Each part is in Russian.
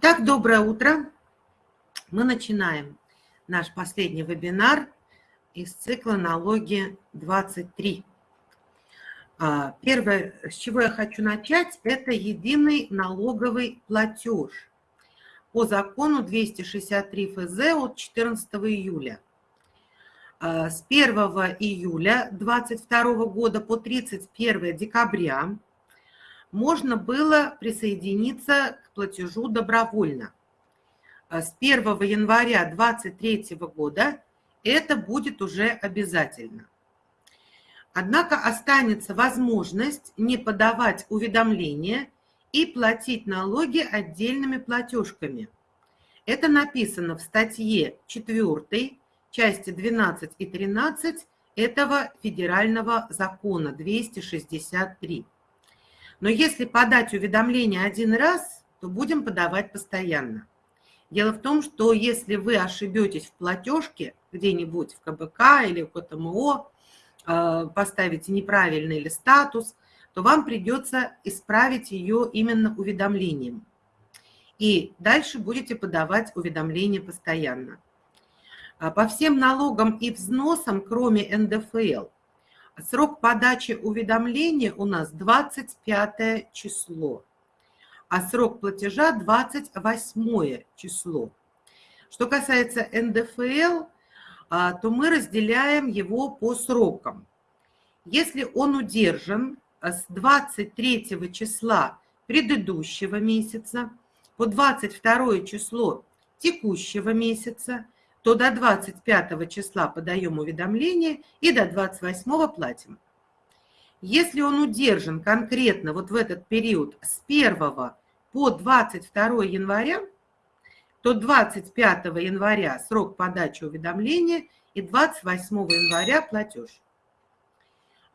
Итак, доброе утро. Мы начинаем наш последний вебинар из цикла «Налоги 23». А, первое, с чего я хочу начать, это единый налоговый платеж по закону 263 ФЗ от 14 июля. А, с 1 июля 2022 года по 31 декабря можно было присоединиться к платежу добровольно. А с 1 января 2023 года это будет уже обязательно. Однако останется возможность не подавать уведомления и платить налоги отдельными платежками. Это написано в статье 4, части 12 и 13 этого федерального закона 263. Но если подать уведомление один раз, то будем подавать постоянно. Дело в том, что если вы ошибетесь в платежке где-нибудь в КБК или в КТМО, э, поставите неправильный или статус, то вам придется исправить ее именно уведомлением. И дальше будете подавать уведомления постоянно. А по всем налогам и взносам, кроме НДФЛ, Срок подачи уведомления у нас 25 число, а срок платежа 28 число. Что касается НДФЛ, а, то мы разделяем его по срокам. Если он удержан а, с 23 числа предыдущего месяца по 22 число текущего месяца – то до 25 числа подаем уведомление и до 28 платим. Если он удержан конкретно вот в этот период с 1 по 22 января, то 25 января срок подачи уведомления и 28 января платеж.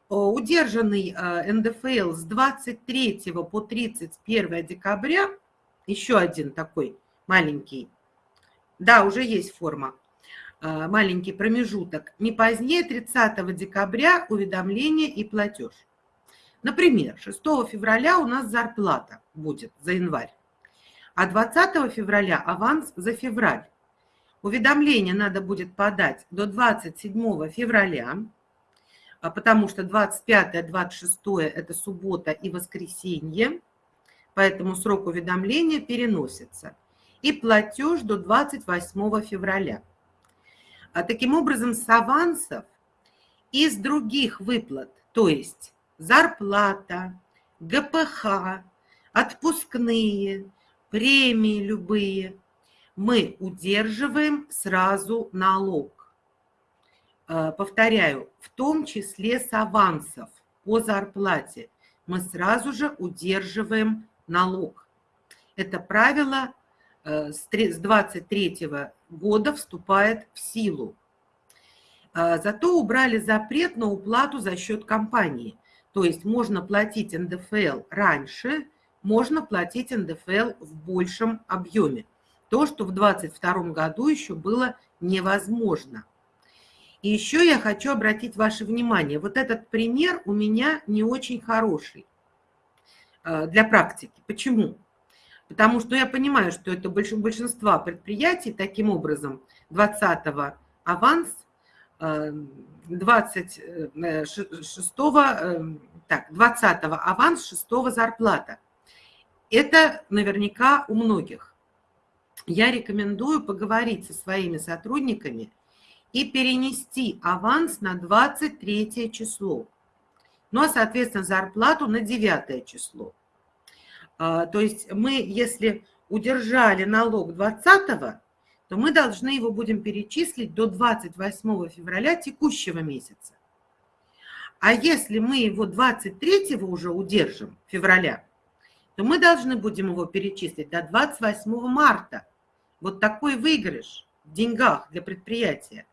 Удержанный э, НДФЛ с 23 по 31 декабря, еще один такой маленький да, уже есть форма. А, маленький промежуток. Не позднее 30 декабря уведомление и платеж. Например, 6 февраля у нас зарплата будет за январь, а 20 февраля аванс за февраль. Уведомление надо будет подать до 27 февраля, а, потому что 25-26 это суббота и воскресенье, поэтому срок уведомления переносится и платеж до 28 февраля. А таким образом, с авансов из других выплат, то есть зарплата, ГПХ, отпускные, премии любые, мы удерживаем сразу налог. А, повторяю, в том числе с авансов по зарплате мы сразу же удерживаем налог. Это правило с 23 года вступает в силу. А, зато убрали запрет на уплату за счет компании. То есть можно платить НДФЛ раньше, можно платить НДФЛ в большем объеме. То, что в 2022 году еще было невозможно. И еще я хочу обратить ваше внимание. Вот этот пример у меня не очень хороший э, для практики. Почему? Потому что я понимаю, что это большинство предприятий таким образом 20 аванс, 26 э, э, так, 20 аванс, 6 зарплата. Это наверняка у многих. Я рекомендую поговорить со своими сотрудниками и перенести аванс на 23 число. Ну, а, соответственно, зарплату на 9 число. А, то есть мы, если удержали налог 20 то мы должны его будем перечислить до 28 февраля текущего месяца. А если мы его 23 уже удержим, февраля, то мы должны будем его перечислить до 28 марта. Вот такой выигрыш в деньгах для предприятия.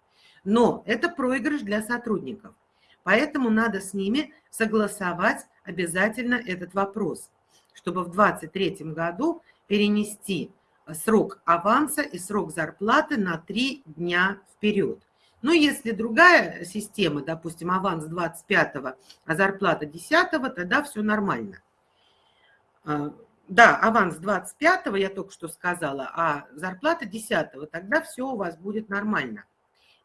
Но это проигрыш для сотрудников. Поэтому надо с ними согласовать обязательно этот вопрос чтобы в 2023 году перенести срок аванса и срок зарплаты на 3 дня вперед. Но если другая система, допустим, аванс 25, а зарплата 10, тогда все нормально. А, да, аванс 25 я только что сказала, а зарплата 10 тогда все у вас будет нормально.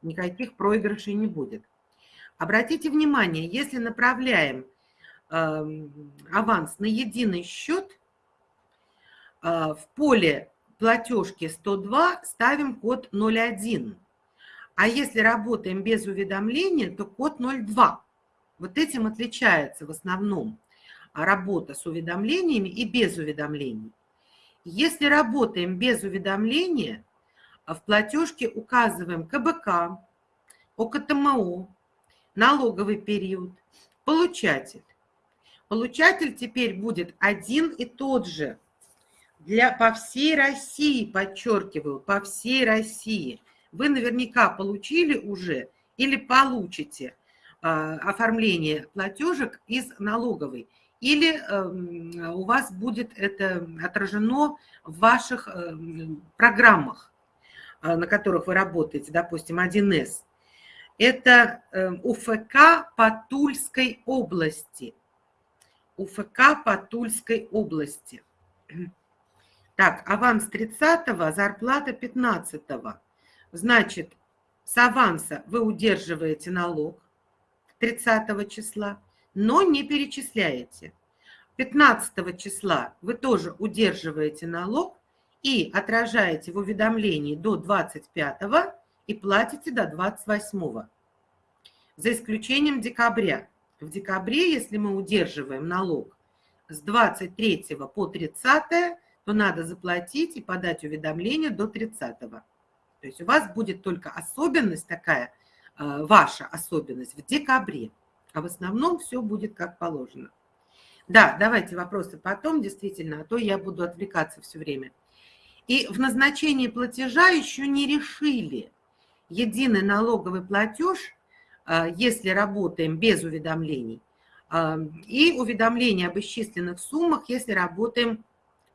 Никаких проигрышей не будет. Обратите внимание, если направляем э, аванс на единый счет, э, в поле платежки 102 ставим код 01. А если работаем без уведомления, то код 02. Вот этим отличается в основном работа с уведомлениями и без уведомлений. Если работаем без уведомления, в платежке указываем КБК, ОКТМО, налоговый период, получатель. Получатель теперь будет один и тот же для, по всей России, подчеркиваю, по всей России. Вы наверняка получили уже или получите э, оформление платежек из налоговой или эм, у вас будет это отражено в ваших эм, программах, э, на которых вы работаете, допустим, 1С. Это эм, УФК по Тульской области. УФК по Тульской области. Так, аванс 30-го, зарплата 15-го. Значит, с аванса вы удерживаете налог 30 числа но не перечисляете. 15 числа вы тоже удерживаете налог и отражаете в уведомлении до 25 и платите до 28. За исключением декабря. В декабре, если мы удерживаем налог с 23 по 30, то надо заплатить и подать уведомление до 30. То есть у вас будет только особенность такая, э, ваша особенность в декабре а в основном все будет как положено. Да, давайте вопросы потом, действительно, а то я буду отвлекаться все время. И в назначении платежа еще не решили единый налоговый платеж, если работаем без уведомлений, а, и уведомление об исчисленных суммах, если работаем,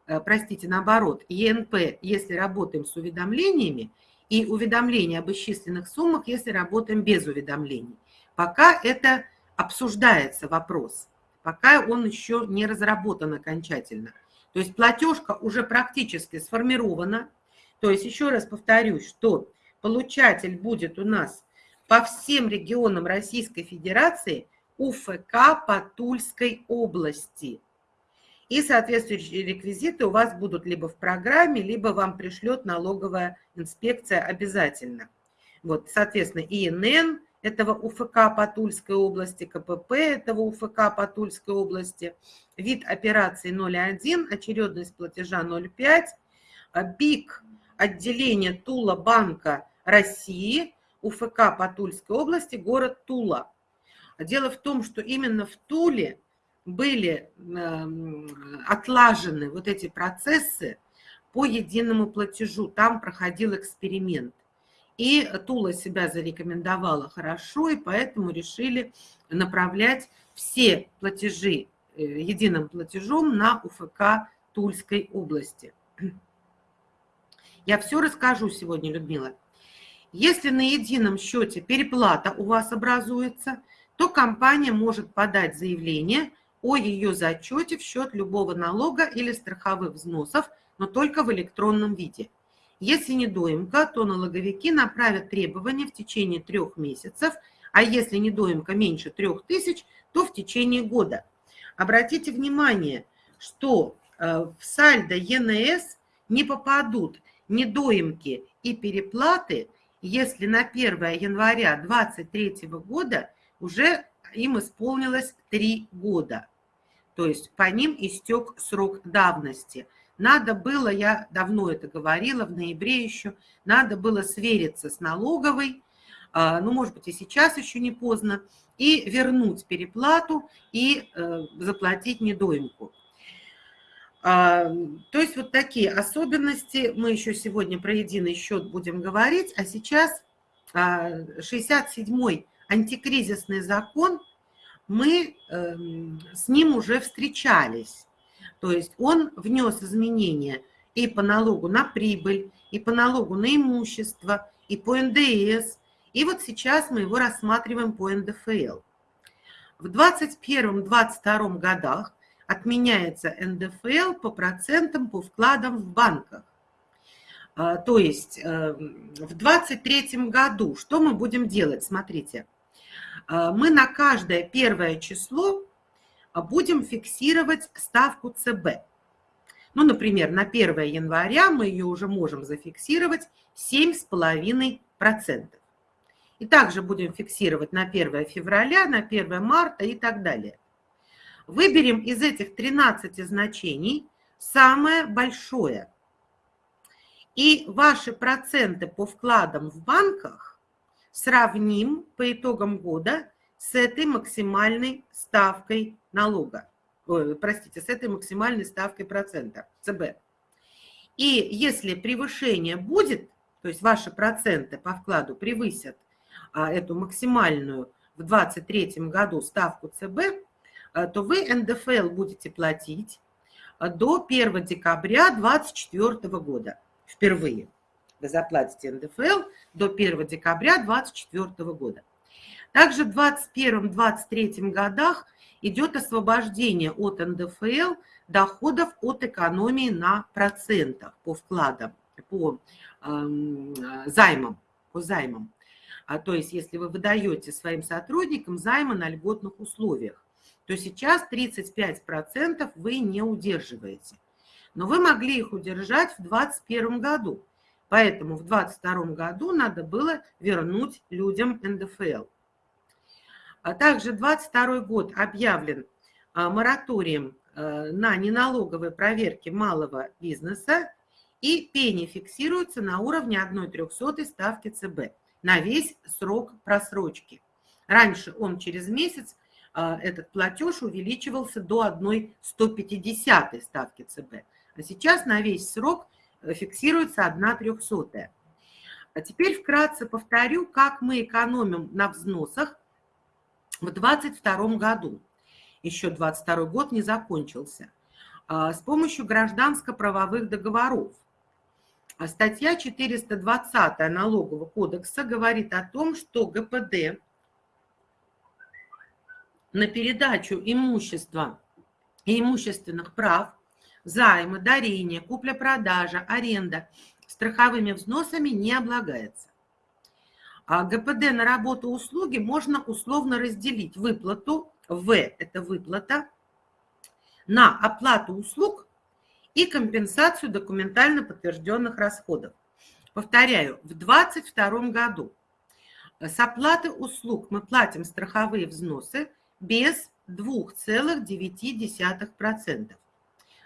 а, простите, наоборот, ЕНП, если работаем с уведомлениями, и уведомление об исчисленных суммах, если работаем без уведомлений. Пока это обсуждается вопрос, пока он еще не разработан окончательно. То есть платежка уже практически сформирована. То есть еще раз повторюсь, что получатель будет у нас по всем регионам Российской Федерации УФК по Тульской области. И соответствующие реквизиты у вас будут либо в программе, либо вам пришлет налоговая инспекция обязательно. Вот, соответственно, ИНН, этого УФК по Тульской области, КПП этого УФК по Тульской области, вид операции 0,1, очередность платежа 0,5, а БИК отделение Тула Банка России, УФК по Тульской области, город Тула. Дело в том, что именно в Туле были эм, отлажены вот эти процессы по единому платежу. Там проходил эксперимент. И Тула себя зарекомендовала хорошо, и поэтому решили направлять все платежи э, единым платежом на УФК Тульской области. Я все расскажу сегодня, Людмила. Если на едином счете переплата у вас образуется, то компания может подать заявление о ее зачете в счет любого налога или страховых взносов, но только в электронном виде – если недоимка, то налоговики направят требования в течение трех месяцев, а если недоимка меньше трех тысяч, то в течение года. Обратите внимание, что э, в сальдо ЕНС не попадут недоимки и переплаты, если на 1 января 2023 года уже им исполнилось 3 года. То есть по ним истек срок давности – надо было, я давно это говорила, в ноябре еще, надо было свериться с налоговой, а, ну, может быть, и сейчас еще не поздно, и вернуть переплату и э, заплатить недоимку. А, то есть вот такие особенности. Мы еще сегодня про единый счет будем говорить, а сейчас 67-й а, антикризисный закон, мы эм, с ним уже встречались. То есть он внес изменения и по налогу на прибыль, и по налогу на имущество, и по НДС. И вот сейчас мы его рассматриваем по НДФЛ. В 2021-2022 годах отменяется НДФЛ по процентам по вкладам в банках. А, то есть э, в 2023 году что мы будем делать? Смотрите, а, мы на каждое первое число будем фиксировать ставку ЦБ. Ну, например, на 1 января мы ее уже можем зафиксировать 7,5%. И также будем фиксировать на 1 февраля, на 1 марта и так далее. Выберем из этих 13 значений самое большое. И ваши проценты по вкладам в банках сравним по итогам года с этой максимальной ставкой налога простите, с этой максимальной ставкой процента, ЦБ. И если превышение будет, то есть ваши проценты по вкладу превысят а, эту максимальную в 2023 году ставку ЦБ, то вы НДФЛ будете платить а, до 1 декабря 2024 года впервые. Вы заплатите НДФЛ до 1 декабря 2024 года. Также в 2021-2023 годах идет освобождение от НДФЛ доходов от экономии на процентах по вкладам, по э, займам, по займам. А, то есть если вы выдаете своим сотрудникам займы на льготных условиях, то сейчас 35% вы не удерживаете. Но вы могли их удержать в 2021 году. Поэтому в 2022 году надо было вернуть людям НДФЛ. А также 2022 год объявлен а, мораторием а, на неналоговые проверки малого бизнеса, и пени фиксируется на уровне 1,03 ставки ЦБ на весь срок просрочки. Раньше он через месяц, этот платеж увеличивался до 1,150 ставки ЦБ, а сейчас на весь срок э, фиксируется 1,03. А теперь вкратце повторю, как мы экономим на взносах в 2022 году, еще 22 год не закончился, а, с помощью гражданско-правовых договоров. А статья 420 налогового кодекса говорит о том, что ГПД на передачу имущества и имущественных прав, займы, дарения, купля-продажа, аренда страховыми взносами не облагается. А ГПД на работу услуги можно условно разделить выплату, В – это выплата, на оплату услуг и компенсацию документально подтвержденных расходов. Повторяю, в 2022 году с оплаты услуг мы платим страховые взносы без 2,9%.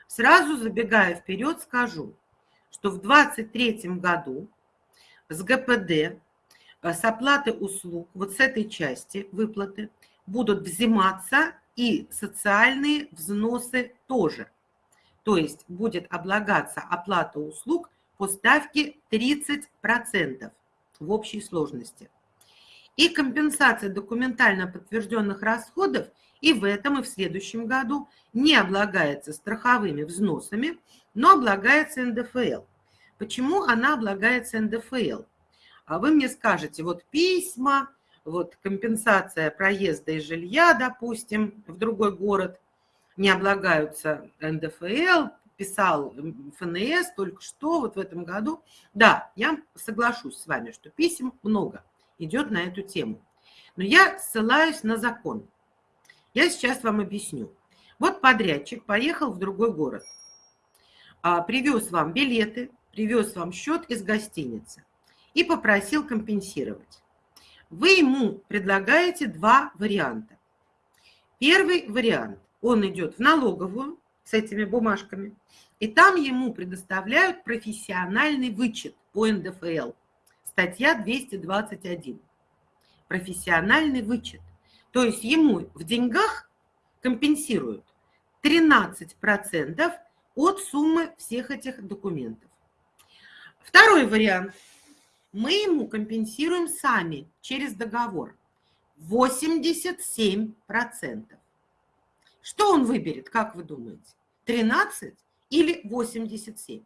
Сразу забегая вперед, скажу, что в 2023 году с ГПД Э, с оплаты услуг, вот с этой части выплаты, будут взиматься и социальные взносы тоже. То есть будет облагаться оплата услуг по ставке 30% в общей сложности. И компенсация документально подтвержденных расходов и в этом, и в следующем году не облагается страховыми взносами, но облагается НДФЛ. Почему она облагается НДФЛ? А вы мне скажете, вот письма, вот компенсация проезда и жилья, допустим, в другой город, не облагаются НДФЛ, писал ФНС только что, вот в этом году. Да, я соглашусь с вами, что писем много идет на эту тему. Но я ссылаюсь на закон. Я сейчас вам объясню. Вот подрядчик поехал в другой город, а, привез вам билеты, привез вам счет из гостиницы и попросил компенсировать. Вы ему предлагаете два варианта. Первый вариант, он идет в налоговую с этими бумажками, и там ему предоставляют профессиональный вычет по НДФЛ. Статья 221. Профессиональный вычет. То есть ему в деньгах компенсируют 13% от суммы всех этих документов. Второй вариант – мы ему компенсируем сами через договор 87%. Что он выберет, как вы думаете? 13 или 87?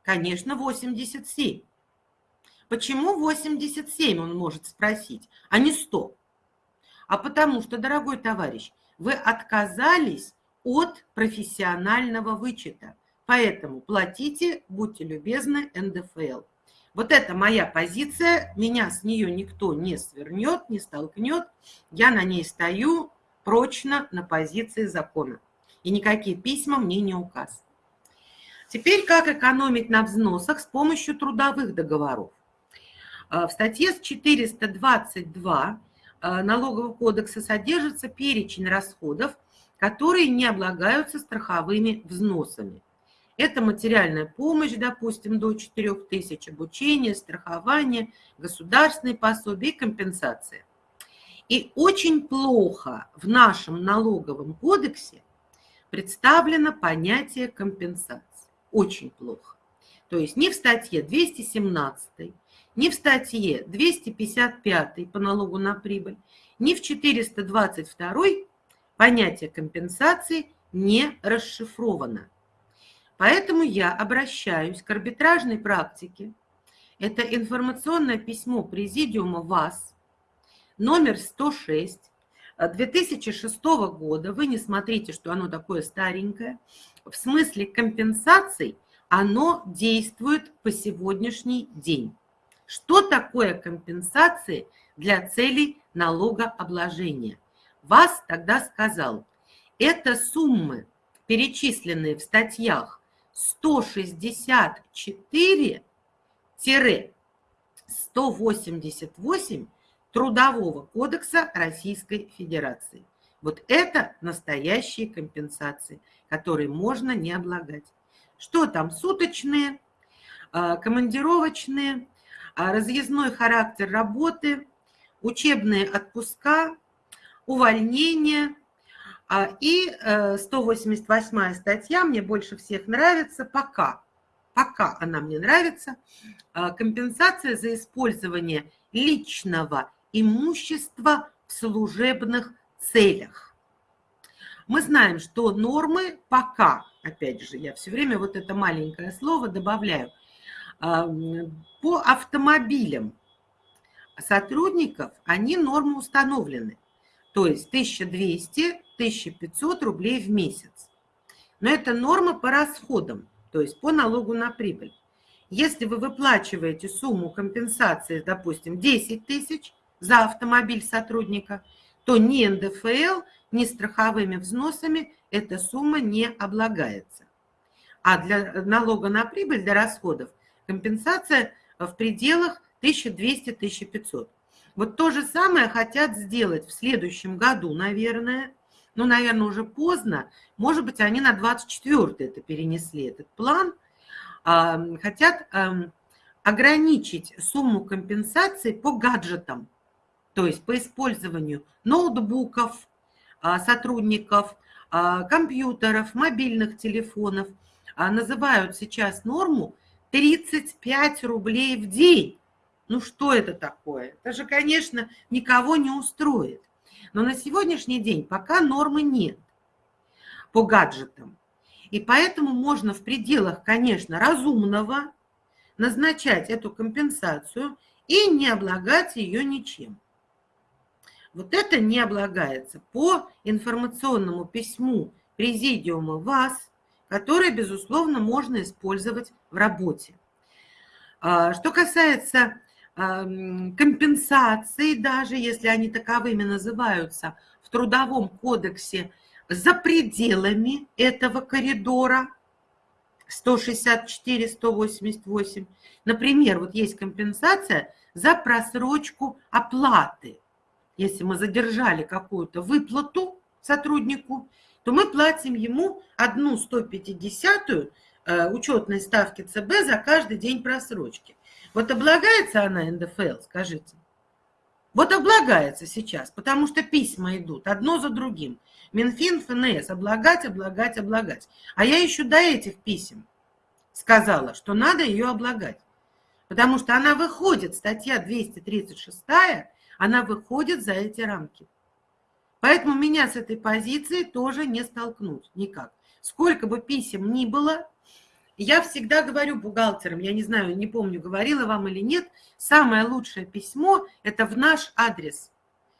Конечно, 87. Почему 87, он может спросить, а не 100? А потому что, дорогой товарищ, вы отказались от профессионального вычета. Поэтому платите, будьте любезны, НДФЛ. Вот это моя позиция, меня с нее никто не свернет, не столкнет. Я на ней стою прочно на позиции закона. И никакие письма мне не указ. Теперь как экономить на взносах с помощью трудовых договоров. А, в статье 422 а, Налогового кодекса содержится перечень расходов, которые не облагаются страховыми взносами. Это материальная помощь, допустим, до 4 тысяч, обучение, страхование, государственные пособия и компенсация. И очень плохо в нашем налоговом кодексе представлено понятие компенсации. Очень плохо. То есть ни в статье 217, ни в статье 255 по налогу на прибыль, ни в 422 понятие компенсации не расшифровано. Поэтому я обращаюсь к арбитражной практике. Это информационное письмо Президиума ВАС, номер 106, 2006 года. Вы не смотрите, что оно такое старенькое. В смысле компенсаций оно действует по сегодняшний день. Что такое компенсации для целей налогообложения? ВАС тогда сказал, это суммы, перечисленные в статьях 164-188 Трудового кодекса Российской Федерации. Вот это настоящие компенсации, которые можно не облагать. Что там? Суточные, а, командировочные, разъездной характер работы, учебные отпуска, увольнение – а, и 188 э, статья мне больше всех нравится пока. Пока она мне нравится. А, компенсация за использование личного имущества в служебных целях. Мы знаем, что нормы пока, опять же, я все время вот это маленькое слово добавляю, а, по автомобилям сотрудников, они нормы установлены. То есть 1200 1500 рублей в месяц. Но это норма по расходам, то есть по налогу на прибыль. Если вы выплачиваете сумму компенсации, допустим, 10 тысяч за автомобиль сотрудника, то ни НДФЛ, ни страховыми взносами эта сумма не облагается. А для налога на прибыль, для расходов, компенсация в пределах 1200-1500. Вот то же самое хотят сделать в следующем году, наверное, ну, наверное, уже поздно. Может быть, они на 24 это перенесли, этот план. Хотят ограничить сумму компенсации по гаджетам, то есть по использованию ноутбуков а, сотрудников, а, компьютеров, мобильных телефонов. А, называют сейчас норму 35 рублей в день. Ну что это такое? Это же, конечно, никого не устроит. Но на сегодняшний день пока нормы нет по гаджетам. И поэтому можно в пределах, конечно, разумного назначать эту компенсацию и не облагать ее ничем. Вот это не облагается по информационному письму Президиума ВАС, которое, безусловно, можно использовать в работе. А, что касается компенсации, даже если они таковыми называются, в Трудовом кодексе за пределами этого коридора 164-188. Например, вот есть компенсация за просрочку оплаты. Если мы задержали какую-то выплату сотруднику, то мы платим ему одну 150 э, учетной ставки ЦБ за каждый день просрочки. Вот облагается она НДФЛ, скажите? Вот облагается сейчас, потому что письма идут одно за другим. Минфин, ФНС, облагать, облагать, облагать. А я еще до этих писем сказала, что надо ее облагать. Потому что она выходит, статья 236, она выходит за эти рамки. Поэтому меня с этой позиции тоже не столкнуть никак. Сколько бы писем ни было, я всегда говорю бухгалтерам, я не знаю, не помню, говорила вам или нет, самое лучшее письмо – это в наш адрес.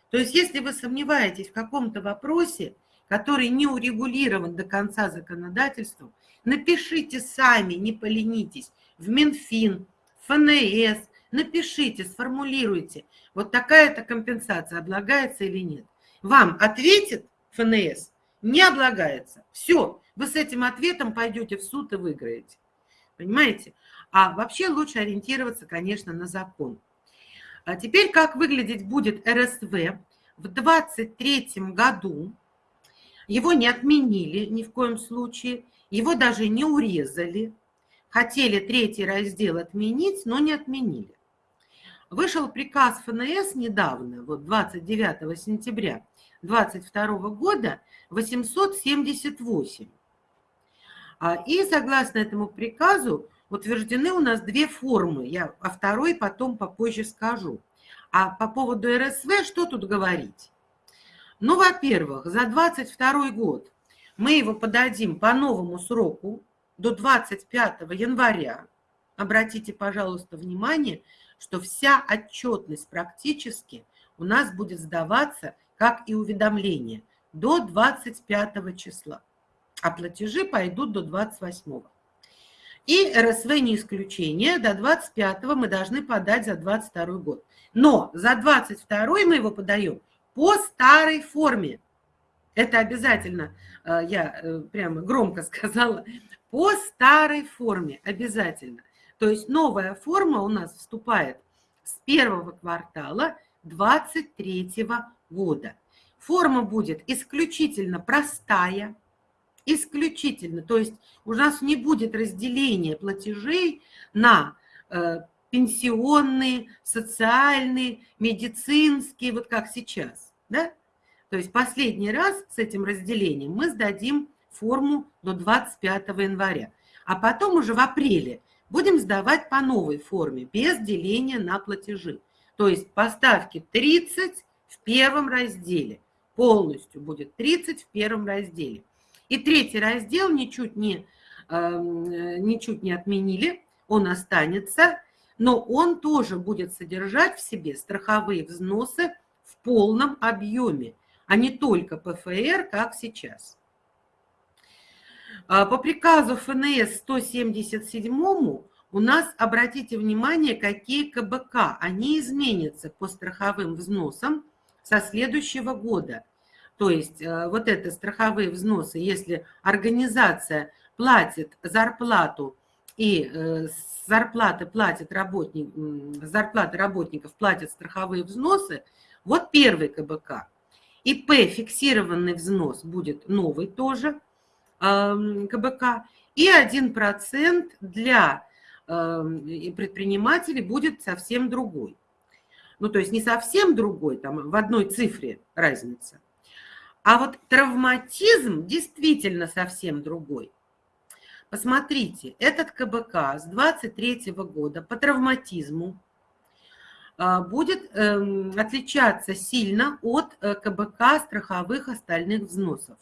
То есть если вы сомневаетесь в каком-то вопросе, который не урегулирован до конца законодательством, напишите сами, не поленитесь, в Минфин, ФНС, напишите, сформулируйте, вот такая-то компенсация облагается или нет. Вам ответит ФНС, не облагается. Все, вы с этим ответом пойдете в суд и выиграете. Понимаете? А вообще лучше ориентироваться, конечно, на закон. А теперь как выглядеть будет РСВ в 2023 году? Его не отменили ни в коем случае, его даже не урезали. Хотели третий раздел отменить, но не отменили. Вышел приказ ФНС недавно, вот 29 сентября 2022 года, 878. А, и согласно этому приказу утверждены у нас две формы. Я о второй потом попозже скажу. А по поводу РСВ что тут говорить? Ну, во-первых, за 22 год мы его подадим по новому сроку до 25 января. Обратите, пожалуйста, внимание, что вся отчетность практически у нас будет сдаваться, как и уведомление, до 25 числа, а платежи пойдут до 28. И РСВ не исключение, до 25 мы должны подать за 22 год. Но за 22 мы его подаем по старой форме. Это обязательно, э, я э, прямо громко сказала, по старой форме обязательно. То есть новая форма у нас вступает с первого квартала 2023 года. Форма будет исключительно простая, исключительно, то есть у нас не будет разделения платежей на э, пенсионные, социальные, медицинские, вот как сейчас, да? То есть последний раз с этим разделением мы сдадим форму до 25 января, а потом уже в апреле будем сдавать по новой форме, без деления на платежи. То есть поставки 30 в первом разделе, полностью будет 30 в первом разделе. И третий раздел ничуть не, эм, ничуть не отменили, он останется, но он тоже будет содержать в себе страховые взносы в полном объеме, а не только ПФР, как сейчас. А, по приказу ФНС 177 у нас, обратите внимание, какие КБК, они изменятся по страховым взносам со следующего года. То есть э, вот это страховые взносы, если организация платит зарплату и э, зарплаты платят работник, зарплаты работников платят страховые взносы, вот первый КБК. ИП фиксированный взнос будет новый тоже – КБК, и 1% для предпринимателей будет совсем другой. Ну, то есть не совсем другой, там в одной цифре разница. А вот травматизм действительно совсем другой. Посмотрите, этот КБК с 23 года по травматизму а, будет эм, отличаться сильно от э, КБК страховых остальных взносов.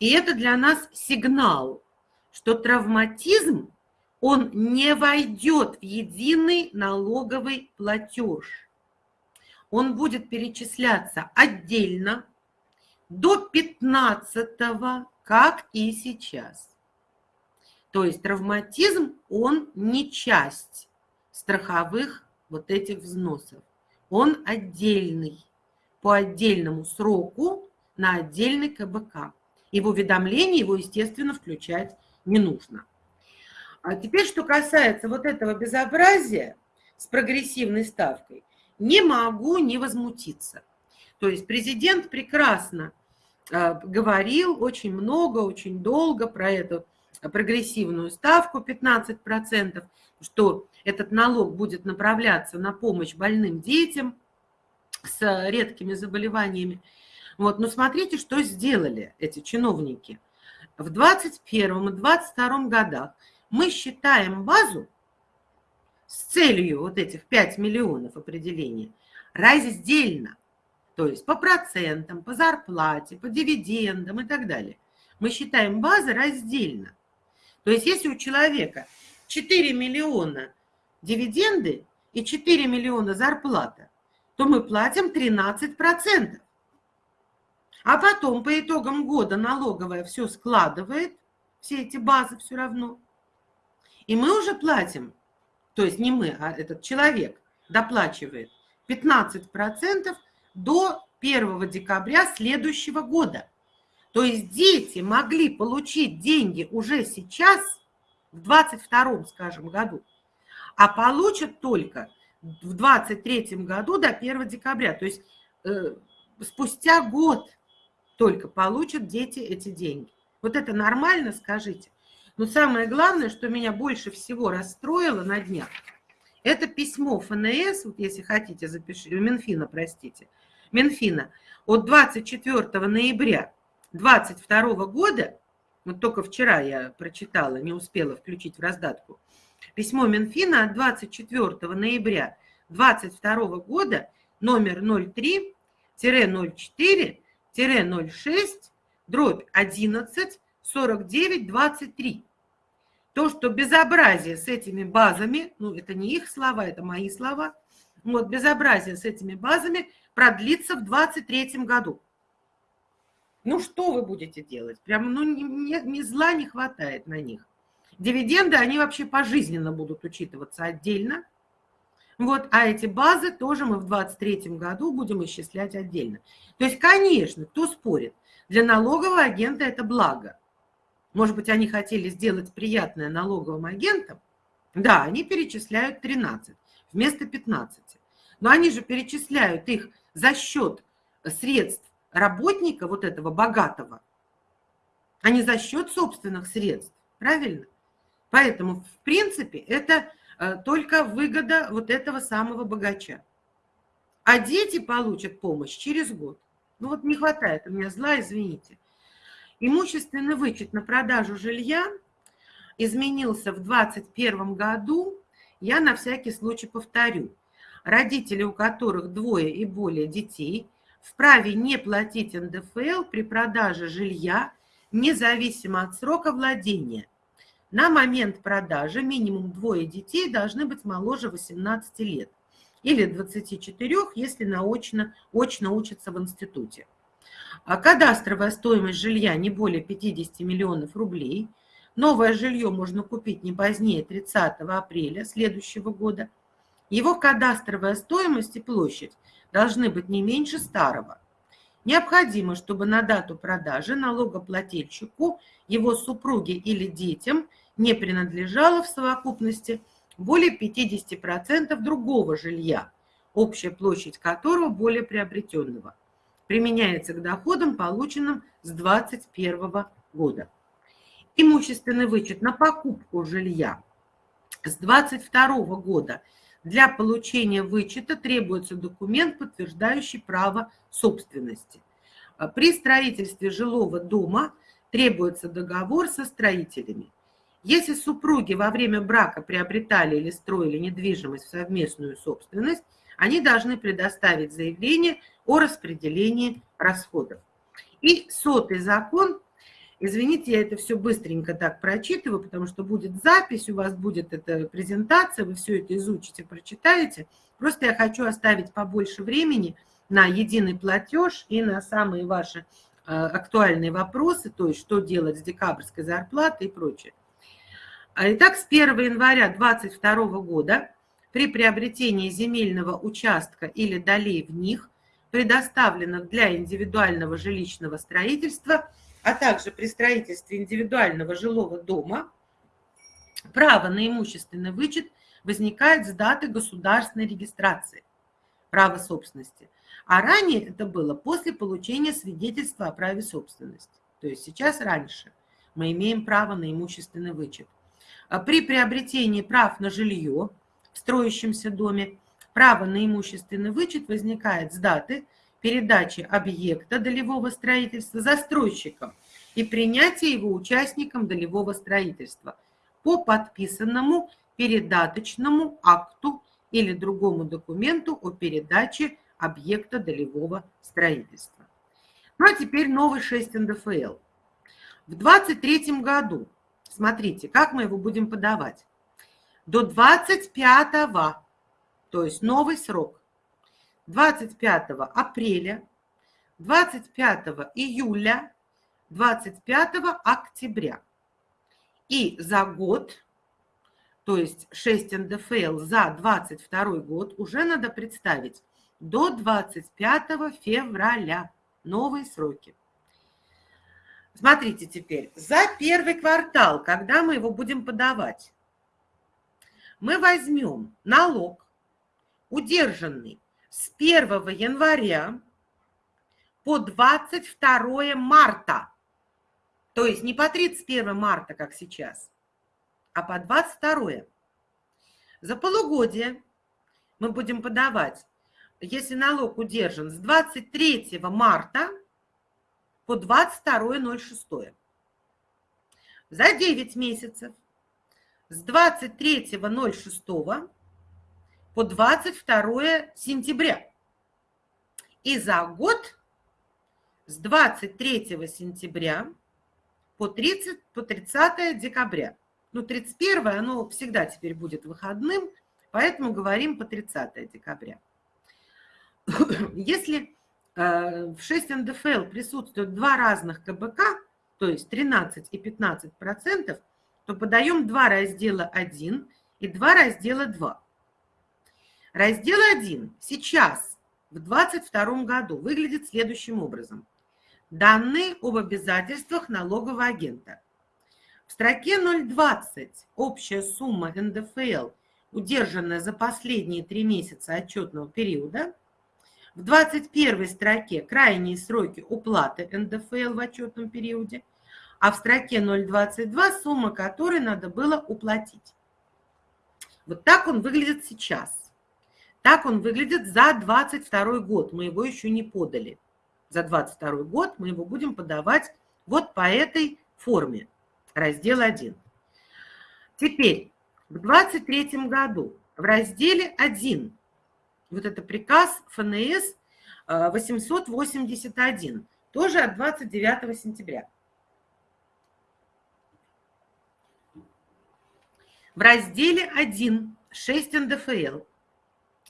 И это для нас сигнал, что травматизм, он не войдет в единый налоговый платеж. Он будет перечисляться отдельно до 15 как и сейчас. То есть травматизм, он не часть страховых вот этих взносов. Он отдельный, по отдельному сроку на отдельный КБК. И в уведомлении его, естественно, включать не нужно. А теперь, что касается вот этого безобразия с прогрессивной ставкой, не могу не возмутиться. То есть президент прекрасно а, говорил очень много, очень долго про эту прогрессивную ставку 15%, что этот налог будет направляться на помощь больным детям с редкими заболеваниями. Вот, но смотрите, что сделали эти чиновники. В 2021 и 2022 годах мы считаем базу с целью вот этих 5 миллионов определения раздельно, то есть по процентам, по зарплате, по дивидендам и так далее. Мы считаем базы раздельно. То есть если у человека 4 миллиона дивиденды и 4 миллиона зарплата, то мы платим 13%. А потом по итогам года налоговая все складывает, все эти базы все равно. И мы уже платим, то есть не мы, а этот человек доплачивает 15% до 1 декабря следующего года. То есть дети могли получить деньги уже сейчас, в 22 скажем, году, а получат только в 23 году до 1 декабря. То есть э, спустя год только получат дети эти деньги. Вот это нормально, скажите? Но самое главное, что меня больше всего расстроило на днях, это письмо ФНС, вот если хотите, запишите, Минфина, простите, Минфина от 24 ноября 2022 года, вот только вчера я прочитала, не успела включить в раздатку, письмо Минфина от 24 ноября 2022 года номер 03-04-06 дробь 11 49 23. То, что безобразие с этими базами, ну это не их слова, это мои слова, вот безобразие с этими базами продлится в 2023 году. Ну что вы будете делать? Прям, ну, ни, ни зла не хватает на них. Дивиденды, они вообще пожизненно будут учитываться отдельно. Вот, а эти базы тоже мы в 2023 году будем исчислять отдельно. То есть, конечно, кто спорит, для налогового агента это благо. Может быть, они хотели сделать приятное налоговым агентам? Да, они перечисляют 13 вместо 15. Но они же перечисляют их за счет средств работника вот этого богатого, а не за счет собственных средств. Правильно? Поэтому, в принципе, это только выгода вот этого самого богача. А дети получат помощь через год. Ну вот не хватает у меня зла, извините. Имущественный вычет на продажу жилья изменился в 2021 году. Я на всякий случай повторю. Родители, у которых двое и более детей, вправе не платить НДФЛ при продаже жилья, независимо от срока владения. На момент продажи минимум двое детей должны быть моложе 18 лет или 24, если наочно, очно учатся в институте. А кадастровая стоимость жилья не более 50 миллионов рублей. Новое жилье можно купить не позднее 30 апреля следующего года. Его кадастровая стоимость и площадь должны быть не меньше старого. Необходимо, чтобы на дату продажи налогоплательщику, его супруге или детям не принадлежало в совокупности более 50% другого жилья, общая площадь которого более приобретенного применяется к доходам, полученным с 2021 года. Имущественный вычет на покупку жилья с 2022 года для получения вычета требуется документ, подтверждающий право собственности. При строительстве жилого дома требуется договор со строителями. Если супруги во время брака приобретали или строили недвижимость в совместную собственность, они должны предоставить заявление о распределении расходов. И сотый закон, извините, я это все быстренько так прочитываю, потому что будет запись, у вас будет эта презентация, вы все это изучите, прочитаете. Просто я хочу оставить побольше времени на единый платеж и на самые ваши э, актуальные вопросы, то есть что делать с декабрьской зарплатой и прочее. Итак, с 1 января 2022 года при приобретении земельного участка или долей в них, предоставленных для индивидуального жилищного строительства, а также при строительстве индивидуального жилого дома, право на имущественный вычет возникает с даты государственной регистрации права собственности. А ранее это было после получения свидетельства о праве собственности. То есть сейчас раньше мы имеем право на имущественный вычет. А при приобретении прав на жилье в строящемся доме право на имущественный вычет возникает с даты передачи объекта долевого строительства застройщиком и принятия его участником долевого строительства по подписанному передаточному акту или другому документу о передаче объекта долевого строительства. Ну а теперь новый 6 НДФЛ. В 2023 году, смотрите, как мы его будем подавать до 25, то есть новый срок, 25 апреля 25 июля, 25 октября. И за год, то есть 6 НДФЛ за 22 год, уже надо представить до 25 февраля. Новые сроки. Смотрите теперь, за первый квартал, когда мы его будем подавать, мы возьмем налог, удержанный с 1 января по 22 марта. То есть не по 31 марта, как сейчас, а по 22. За полугодие мы будем подавать, если налог удержан с 23 марта по 22.06. За 9 месяцев с 23.06 по 22 сентября. И за год с 23 сентября по 30, по 30 декабря. Ну, 31 оно всегда теперь будет выходным, поэтому говорим по 30 декабря. Если э, в 6 НДФЛ присутствуют два разных КБК, то есть 13 и 15 процентов, то подаем два раздела 1 и два раздела 2. Раздел 1 сейчас, в 2022 году, выглядит следующим образом. Данные об обязательствах налогового агента. В строке 020 общая сумма НДФЛ, удержанная за последние три месяца отчетного периода. В 21 строке крайние сроки уплаты НДФЛ в отчетном периоде. А в строке 022 сумма которой надо было уплатить. Вот так он выглядит сейчас. Так он выглядит за 22 год. Мы его еще не подали за 22 год мы его будем подавать вот по этой форме, раздел 1. Теперь, в 23 году в разделе 1, вот это приказ ФНС 881, тоже от 29 сентября. В разделе 1, 6 НДФЛ,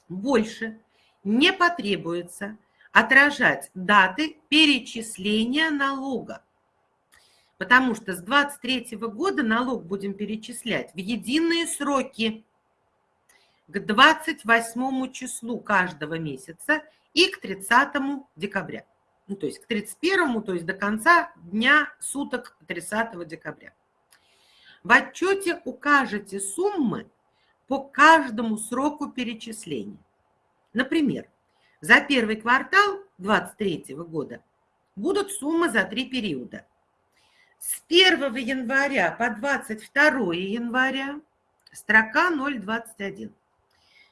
больше не потребуется отражать даты перечисления налога. Потому что с 23 года налог будем перечислять в единые сроки к 28 числу каждого месяца и к 30 декабря. Ну, то есть к 31, то есть до конца дня суток 30 декабря. В отчете укажете суммы по каждому сроку перечисления. Например, за первый квартал 2023 года будут суммы за три периода. С 1 января по 22 января строка 021.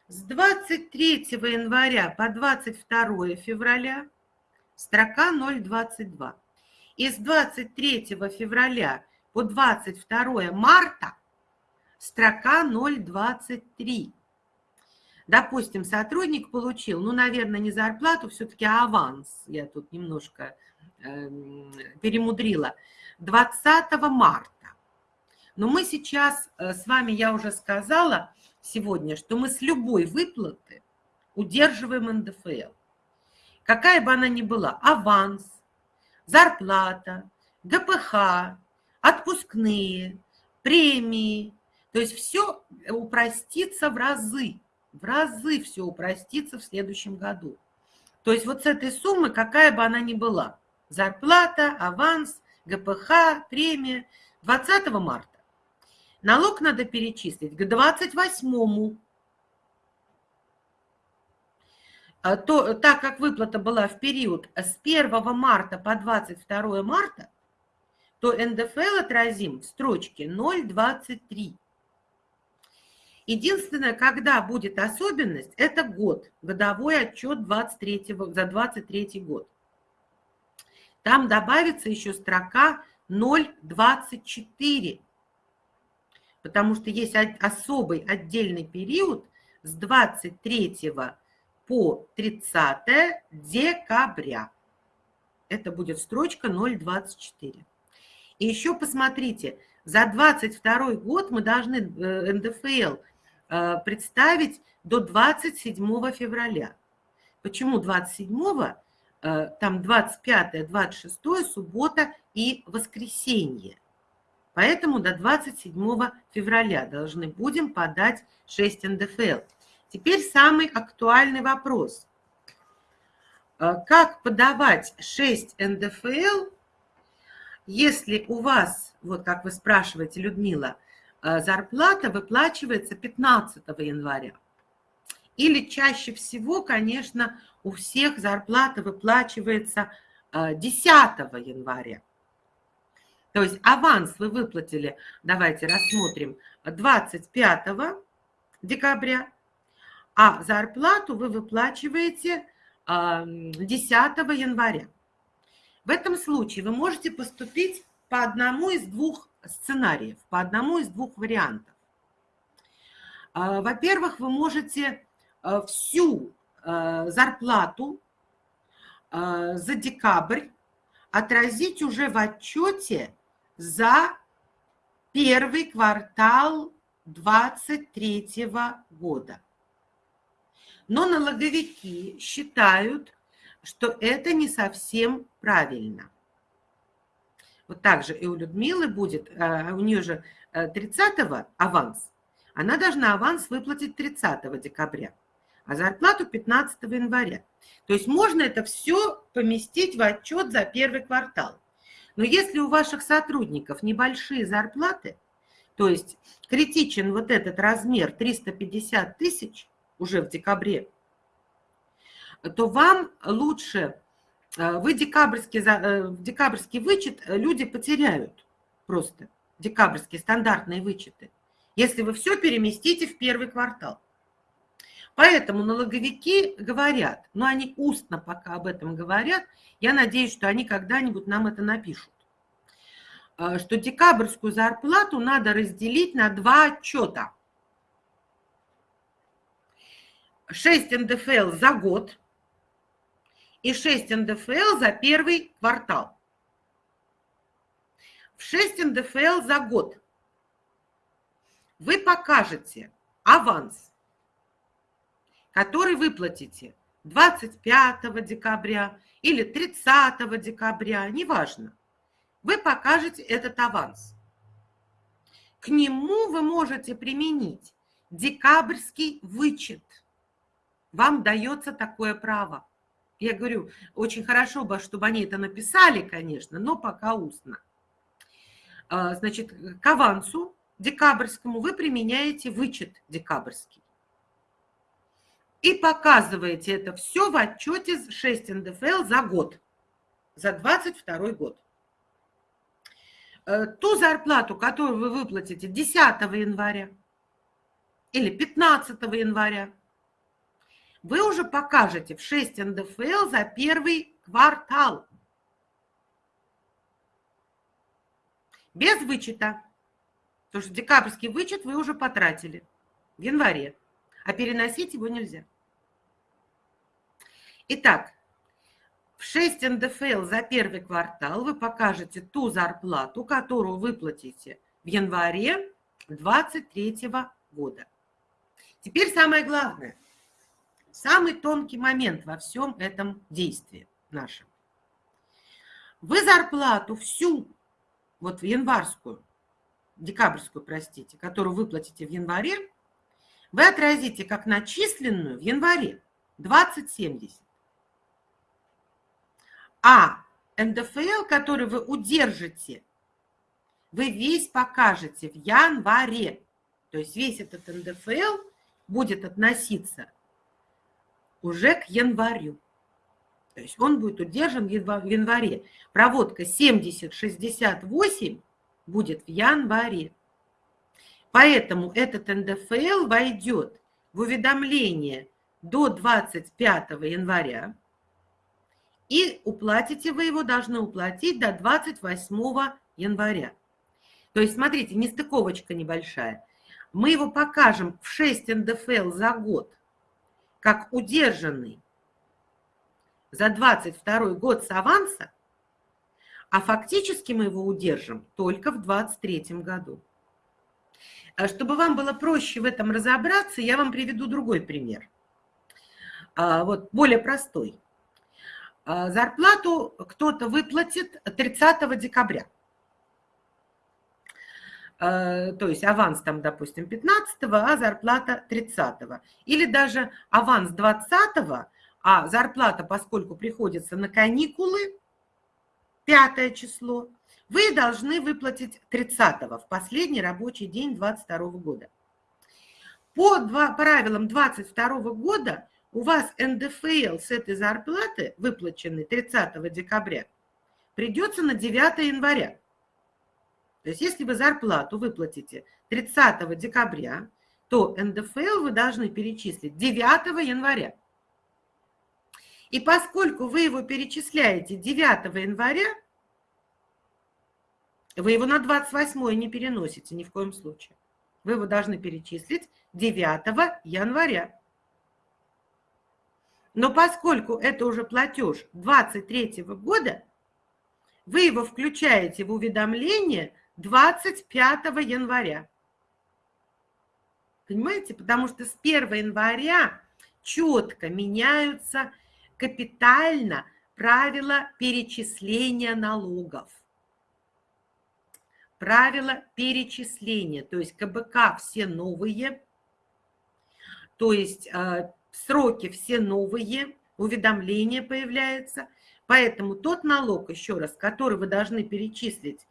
С 23 января по 22 февраля строка 022. И с 23 февраля по 22 марта строка 023. Допустим, сотрудник получил, ну, наверное, не зарплату, все-таки аванс, я тут немножко э, перемудрила, 20 марта. Но мы сейчас э, с вами, я уже сказала сегодня, что мы с любой выплаты удерживаем НДФЛ. Какая бы она ни была, аванс, зарплата, ГПХ, отпускные, премии, то есть все упростится в разы в разы все упростится в следующем году. То есть вот с этой суммы, какая бы она ни была, зарплата, аванс, ГПХ, премия, 20 марта. Налог надо перечислить к 28 а то, так как выплата была в период с 1 марта по 22 марта, то НДФЛ отразим в строчке 0,23. Единственное, когда будет особенность, это год, годовой отчет 23, за 23 год. Там добавится еще строка 0,24, потому что есть особый отдельный период с 23 по 30 декабря. Это будет строчка 0,24. И еще посмотрите, за 22 год мы должны э, НДФЛ представить до 27 февраля. Почему 27? э, там 25, 26, суббота и воскресенье. Поэтому до 27 февраля должны будем подать 6 НДФЛ. Теперь самый актуальный вопрос. Э, как подавать 6 НДФЛ, если у вас, вот как вы спрашиваете, Людмила, э, зарплата выплачивается 15 января? Или чаще всего, конечно, у всех зарплата выплачивается 10 э, января. То есть аванс вы выплатили, давайте рассмотрим, 25 декабря, а зарплату вы выплачиваете 10 января. В этом случае вы можете поступить по одному из двух сценариев, по одному из двух вариантов. А, во-первых, вы можете а, всю а, зарплату за декабрь отразить уже в отчете за первый квартал 2023 года. Но налоговики считают, что это не совсем правильно. Вот так же и у Людмилы будет, э, у нее же 30 э, аванс, она должна аванс выплатить 30 декабря, а зарплату 15 января. То есть можно это все поместить в отчет за первый квартал. Но если у ваших сотрудников небольшие зарплаты, то есть критичен вот этот размер 350 тысяч, уже в декабре, то вам лучше, вы декабрьский, э, декабрьский вычет э, люди потеряют просто, декабрьские стандартные вычеты, если вы все переместите в первый квартал. Поэтому налоговики говорят, но они устно пока об этом говорят, я надеюсь, что они когда-нибудь нам это напишут, что декабрьскую зарплату надо разделить на два отчета – 6 НДФЛ за год и 6 НДФЛ за первый квартал. В 6 НДФЛ за год вы покажете аванс, который выплатите 25 декабря или 30 декабря, неважно. Вы покажете этот аванс. К нему вы можете применить декабрьский вычет – вам дается такое право. Я говорю, очень хорошо бы, чтобы они это написали, конечно, но пока устно. А, значит, к авансу декабрьскому вы применяете вычет декабрьский. И показываете это все в отчете 6 НДФЛ за год, за 22 год. Э, ту зарплату, которую вы выплатите 10 января или 15 января, вы уже покажете в 6 НДФЛ за первый квартал. Без вычета. Потому что декабрьский вычет вы уже потратили в январе, а переносить его нельзя. Итак, в 6 НДФЛ за первый квартал вы покажете ту зарплату, которую выплатите в январе 2023 года. Теперь самое главное – самый тонкий момент во всем этом действии нашем. Вы зарплату всю, вот в январскую, декабрьскую, простите, которую выплатите в январе, вы отразите как начисленную в январе 2070. А НДФЛ, который вы удержите, вы весь покажете в январе. То есть весь этот НДФЛ будет относиться уже к январю. То есть он будет удержан в январе. Проводка 70-68 будет в январе. Поэтому этот НДФЛ войдет в уведомление до 25 января. И уплатите вы его, должны уплатить до 28 января. То есть, смотрите, нестыковочка небольшая. Мы его покажем в 6 НДФЛ за год как удержанный за 22 год с аванса, а фактически мы его удержим только в 23 году. А чтобы вам было проще в этом разобраться, я вам приведу другой пример. А, вот более простой. А, зарплату кто-то выплатит 30 декабря. А, то есть аванс там, допустим, 15, а зарплата 30. Или даже аванс 20, а зарплата, поскольку приходится на каникулы, пятое число, вы должны выплатить 30 в последний рабочий день 22 года. По два, правилам 22 года у вас НДФЛ с этой зарплаты, выплаченной 30 декабря, придется на 9 января. То есть если вы зарплату выплатите 30 декабря, то НДФЛ вы должны перечислить 9 января. И поскольку вы его перечисляете 9 января, вы его на 28 не переносите ни в коем случае. Вы его должны перечислить 9 января. Но поскольку это уже платеж 23 года, вы его включаете в уведомление 25 января. Понимаете? Потому что с 1 января четко меняются капитально правила перечисления налогов. Правила перечисления, то есть КБК все новые, то есть э, сроки все новые, уведомления появляются. Поэтому тот налог, еще раз, который вы должны перечислить,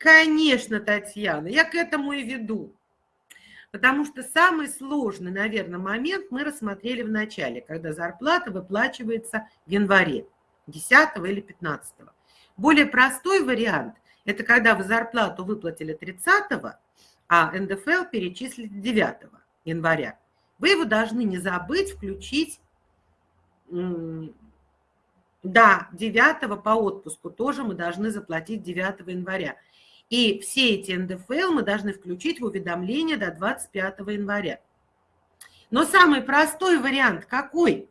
конечно, Татьяна, я к этому и веду. Потому что самый сложный, наверное, момент мы рассмотрели в начале, когда зарплата выплачивается в январе, 10 или 15. Более простой вариант – это когда вы зарплату выплатили 30, а НДФЛ перечислили 9 января. Вы его должны не забыть включить, да, 9 по отпуску тоже мы должны заплатить 9 января. И все эти НДФЛ мы должны включить в уведомление до 25 января. Но самый простой вариант какой?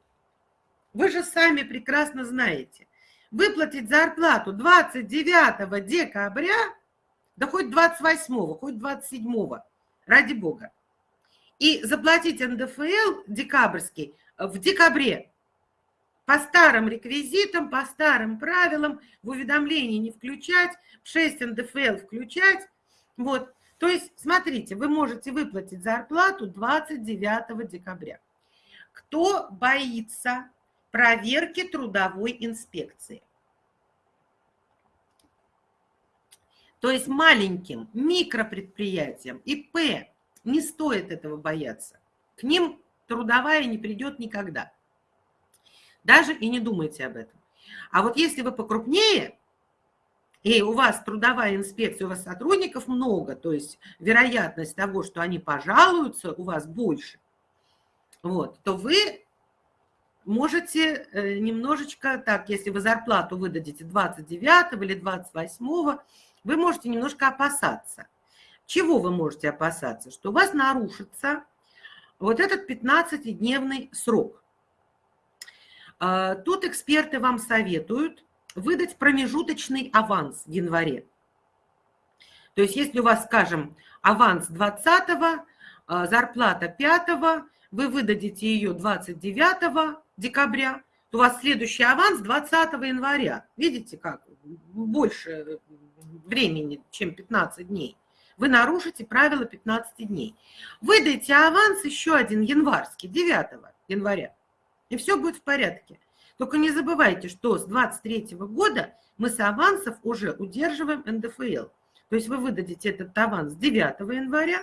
Вы же сами прекрасно знаете. Выплатить зарплату 29 декабря, да хоть 28, хоть 27, ради бога и заплатить НДФЛ декабрьский в декабре по старым реквизитам, по старым правилам, в уведомлении не включать, в 6 НДФЛ включать. Вот. То есть, смотрите, вы можете выплатить зарплату 29 декабря. Кто боится проверки трудовой инспекции? То есть маленьким микропредприятиям, ИП, не стоит этого бояться. К ним трудовая не придет никогда. Даже и не думайте об этом. А вот если вы покрупнее, и у вас трудовая инспекция, у вас сотрудников много, то есть вероятность того, что они пожалуются, у вас больше, вот, то вы можете э, немножечко, так, если вы зарплату выдадите 29 или 28, вы можете немножко опасаться – чего вы можете опасаться? Что у вас нарушится вот этот 15-дневный срок. А, тут эксперты вам советуют выдать промежуточный аванс в январе. То есть если у вас, скажем, аванс 20 а, зарплата 5 вы выдадите ее 29 декабря, то у вас следующий аванс 20 января. Видите, как больше времени, чем 15 дней вы нарушите правила 15 дней. Выдайте аванс еще один январский, 9 января, и все будет в порядке. Только не забывайте, что с 23 года мы с авансов уже удерживаем НДФЛ. То есть вы выдадите этот аванс 9 января,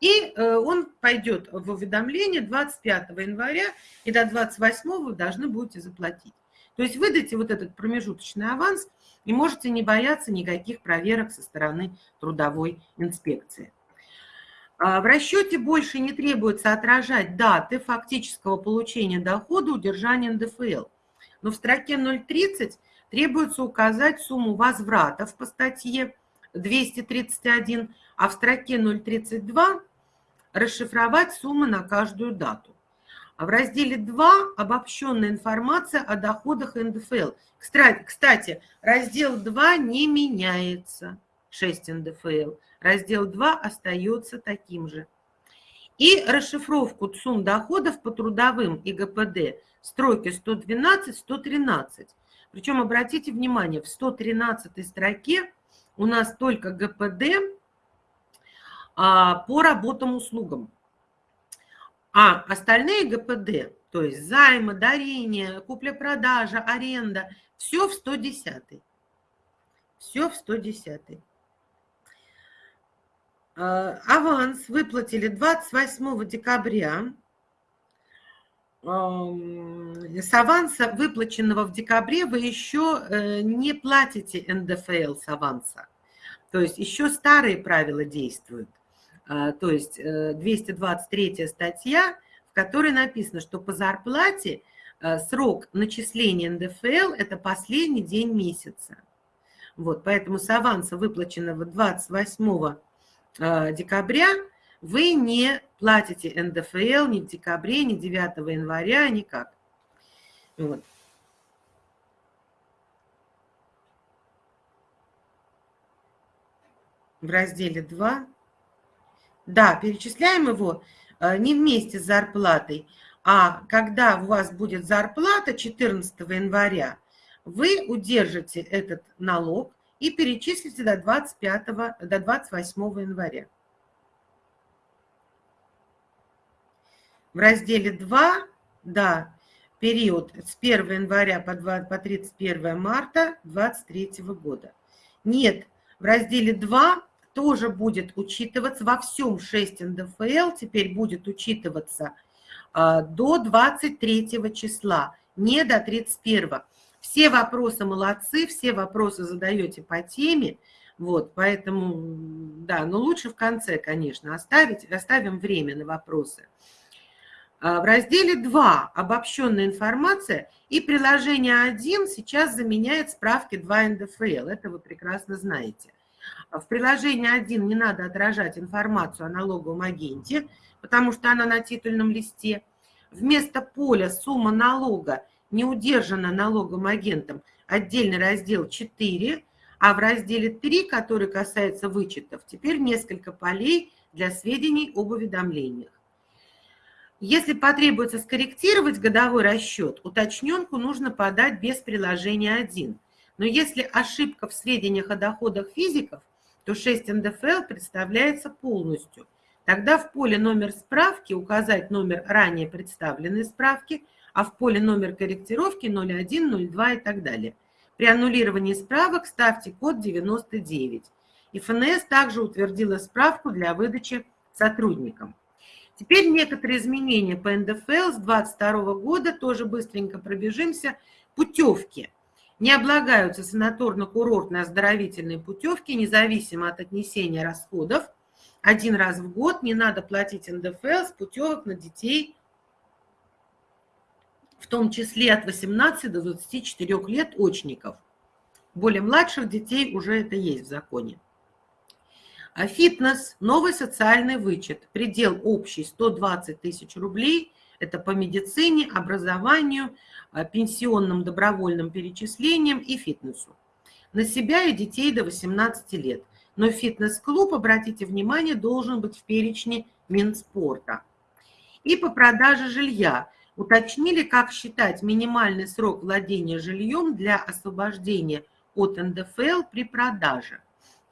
и э, он пойдет в уведомление 25 января, и до 28 вы должны будете заплатить. То есть выдайте вот этот промежуточный аванс – и можете не бояться никаких проверок со стороны трудовой инспекции. А, в расчете больше не требуется отражать даты фактического получения дохода удержания НДФЛ. Но в строке 030 требуется указать сумму возвратов по статье 231, а в строке 032 расшифровать суммы на каждую дату. А в разделе 2 обобщенная информация о доходах НДФЛ. Кстати, раздел 2 не меняется, 6 НДФЛ. Раздел 2 остается таким же. И расшифровку сумм доходов по трудовым и ГПД строки 112-113. Причем обратите внимание, в 113 строке у нас только ГПД а, по работам услугам. А остальные ГПД, то есть займы, дарения, купля-продажа, аренда, все в 110. Все в 110. А, аванс выплатили 28 декабря. С аванса, выплаченного в декабре, вы еще э, не платите НДФЛ с аванса. То есть еще старые правила действуют. А, то есть 223 э, статья, в которой написано, что по зарплате э, срок начисления НДФЛ – это последний день месяца. Вот, поэтому с аванса, выплаченного 28 э, декабря, вы не платите НДФЛ ни в декабре, ни 9 января, никак. Вот. В разделе 2 да, перечисляем его э, не вместе с зарплатой, а когда у вас будет зарплата 14 января, вы удержите этот налог и перечислите до 25, до 28 января. В разделе 2, да, период с 1 января по, 2, по 31 марта 2023 года. Нет, в разделе 2 тоже будет учитываться во всем 6 НДФЛ, теперь будет учитываться а, до 23 числа, не до 31. Все вопросы молодцы, все вопросы задаете по теме, вот, поэтому, да, но лучше в конце, конечно, оставить, оставим время на вопросы. А, в разделе 2 «Обобщенная информация» и приложение 1 сейчас заменяет справки 2 НДФЛ, это вы прекрасно знаете. В приложении 1 не надо отражать информацию о налоговом агенте, потому что она на титульном листе. Вместо поля «Сумма налога не удержана налоговым агентом» отдельный раздел 4, а в разделе 3, который касается вычетов, теперь несколько полей для сведений об уведомлениях. Если потребуется скорректировать годовой расчет, уточненку нужно подать без приложения 1. Но если ошибка в сведениях о доходах физиков, то 6 НДФЛ представляется полностью. Тогда в поле номер справки указать номер ранее представленной справки, а в поле номер корректировки 01, 02 и так далее. При аннулировании справок ставьте код 99. И ФНС также утвердила справку для выдачи сотрудникам. Теперь некоторые изменения по НДФЛ с 2022 года, тоже быстренько пробежимся. Путевки – не облагаются санаторно-курортные оздоровительные путевки, независимо от отнесения расходов. Один раз в год не надо платить НДФЛ с путевок на детей, в том числе от 18 до 24 лет очников. Более младших детей уже это есть в законе. А фитнес, новый социальный вычет, предел общий 120 тысяч рублей – это по медицине, образованию, а, пенсионным добровольным перечислениям и фитнесу. На себя и детей до 18 лет. Но фитнес-клуб, обратите внимание, должен быть в перечне Минспорта. И по продаже жилья. Уточнили, как считать минимальный срок владения жильем для освобождения от НДФЛ при продаже.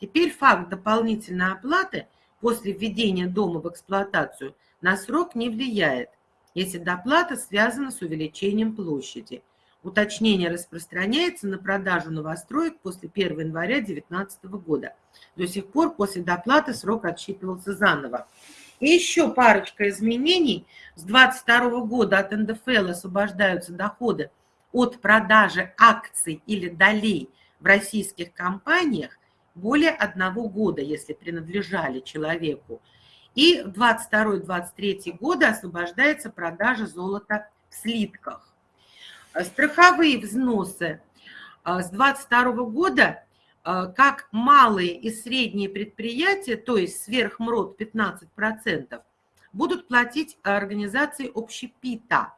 Теперь факт дополнительной оплаты после введения дома в эксплуатацию на срок не влияет если доплата связана с увеличением площади. Уточнение распространяется на продажу новостроек после 1 января 2019 года. До сих пор после доплаты срок отсчитывался заново. И еще парочка изменений. С 2022 года от НДФЛ освобождаются доходы от продажи акций или долей в российских компаниях более одного года, если принадлежали человеку. И в 22-23 годы освобождается продажа золота в слитках. Страховые взносы а, с 22 года, как малые и средние предприятия, то есть сверхмрод 15%, будут платить организации общепита,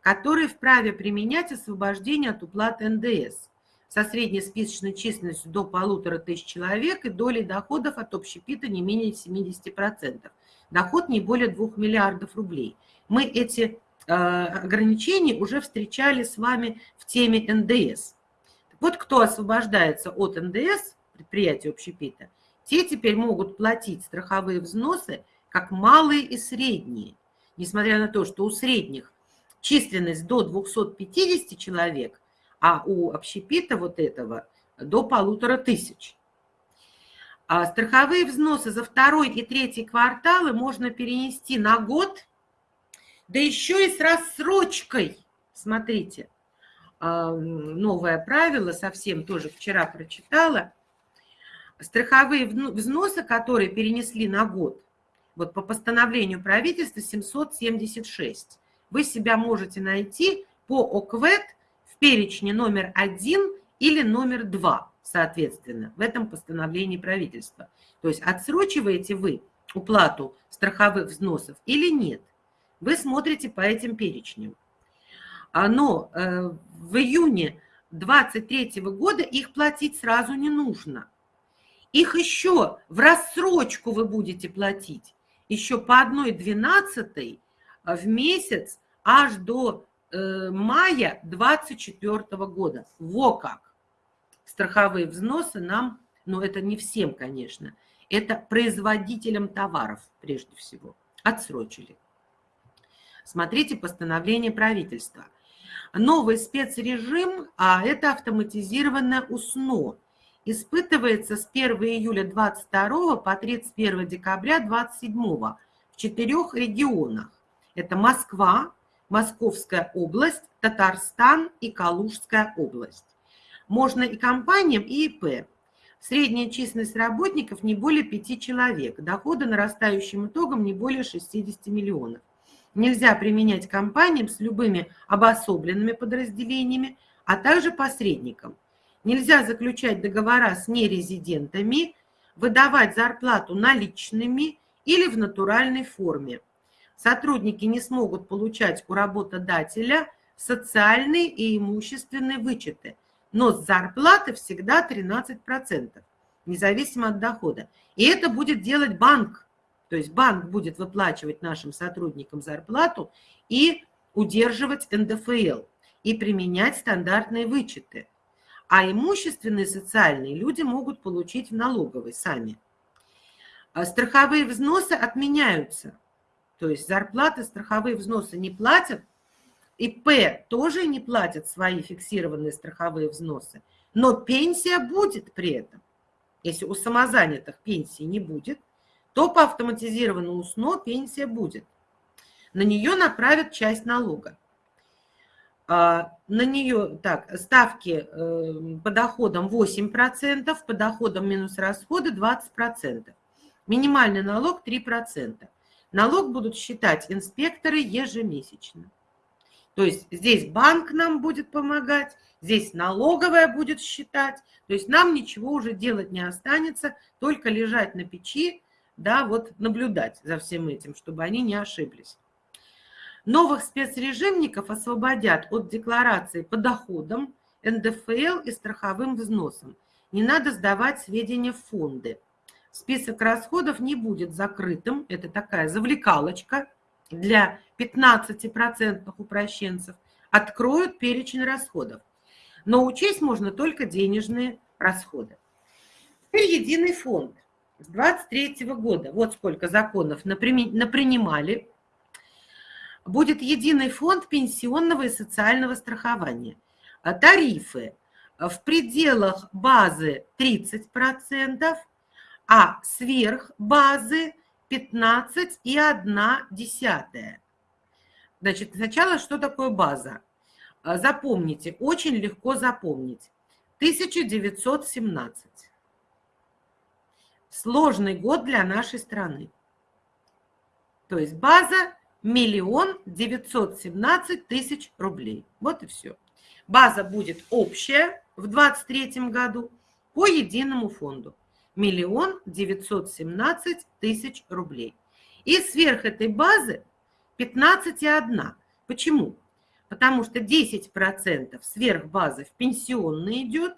которые вправе применять освобождение от уплаты НДС. со средней списочной численностью до полутора тысяч человек и долей доходов от общепита не менее 70%. Доход не более 2 миллиардов рублей. Мы эти э, ограничения уже встречали с вами в теме НДС. Вот кто освобождается от НДС, предприятия общепита, те теперь могут платить страховые взносы как малые и средние. Несмотря на то, что у средних численность до 250 человек, а у общепита вот этого до полутора тысяч. А страховые взносы за второй и третий кварталы можно перенести на год, да еще и с рассрочкой. Смотрите, новое правило, совсем тоже вчера прочитала. Страховые взносы, которые перенесли на год, вот по постановлению правительства 776, вы себя можете найти по ОКВЭД в перечне номер один или номер два, соответственно, в этом постановлении правительства. То есть отсрочиваете вы уплату страховых взносов или нет. Вы смотрите по этим перечням. А, но э, в июне 2023 года их платить сразу не нужно. Их еще в рассрочку вы будете платить еще по одной двенадцатой в месяц аж до э, мая 2024 года. Во как! Страховые взносы нам, но это не всем, конечно, это производителям товаров прежде всего, отсрочили. Смотрите постановление правительства. Новый спецрежим, а это автоматизированное УСНО, испытывается с 1 июля 22 по 31 декабря 27 в четырех регионах. Это Москва, Московская область, Татарстан и Калужская область. Можно и компаниям, и ИП. Средняя численность работников не более 5 человек. Доходы нарастающим итогом не более 60 миллионов. Нельзя применять компаниям с любыми обособленными подразделениями, а также посредникам. Нельзя заключать договора с нерезидентами, выдавать зарплату наличными или в натуральной форме. Сотрудники не смогут получать у работодателя социальные и имущественные вычеты, но с зарплаты всегда 13%, независимо от дохода. И это будет делать банк. То есть банк будет выплачивать нашим сотрудникам зарплату и удерживать НДФЛ и применять стандартные вычеты. А имущественные социальные люди могут получить в налоговой сами. А страховые взносы отменяются. То есть зарплаты, страховые взносы не платят, ИП тоже не платят свои фиксированные страховые взносы, но пенсия будет при этом. Если у самозанятых пенсии не будет, то по автоматизированному СНО пенсия будет. На нее направят часть налога. А, на нее так, ставки э, по доходам 8%, по доходам минус расходы 20%. Минимальный налог 3%. Налог будут считать инспекторы ежемесячно. То есть здесь банк нам будет помогать, здесь налоговая будет считать. То есть нам ничего уже делать не останется, только лежать на печи, да, вот наблюдать за всем этим, чтобы они не ошиблись. Новых спецрежимников освободят от декларации по доходам, НДФЛ и страховым взносам. Не надо сдавать сведения в фонды. Список расходов не будет закрытым. Это такая завлекалочка для 15% упрощенцев. Откроют перечень расходов. Но учесть можно только денежные расходы. Теперь единый фонд. С 23 года, вот сколько законов напринимали, будет единый фонд пенсионного и социального страхования. Тарифы в пределах базы 30%, а сверх базы 15,1. Значит, сначала что такое база? А, запомните, очень легко запомнить. 1917. Сложный год для нашей страны. То есть база миллион девятьсот семнадцать тысяч рублей. Вот и все. База будет общая в 2023 году по единому фонду миллион девятьсот семнадцать тысяч рублей. И сверх этой базы 15,1. Почему? Потому что 10% сверх базы в пенсионный идет,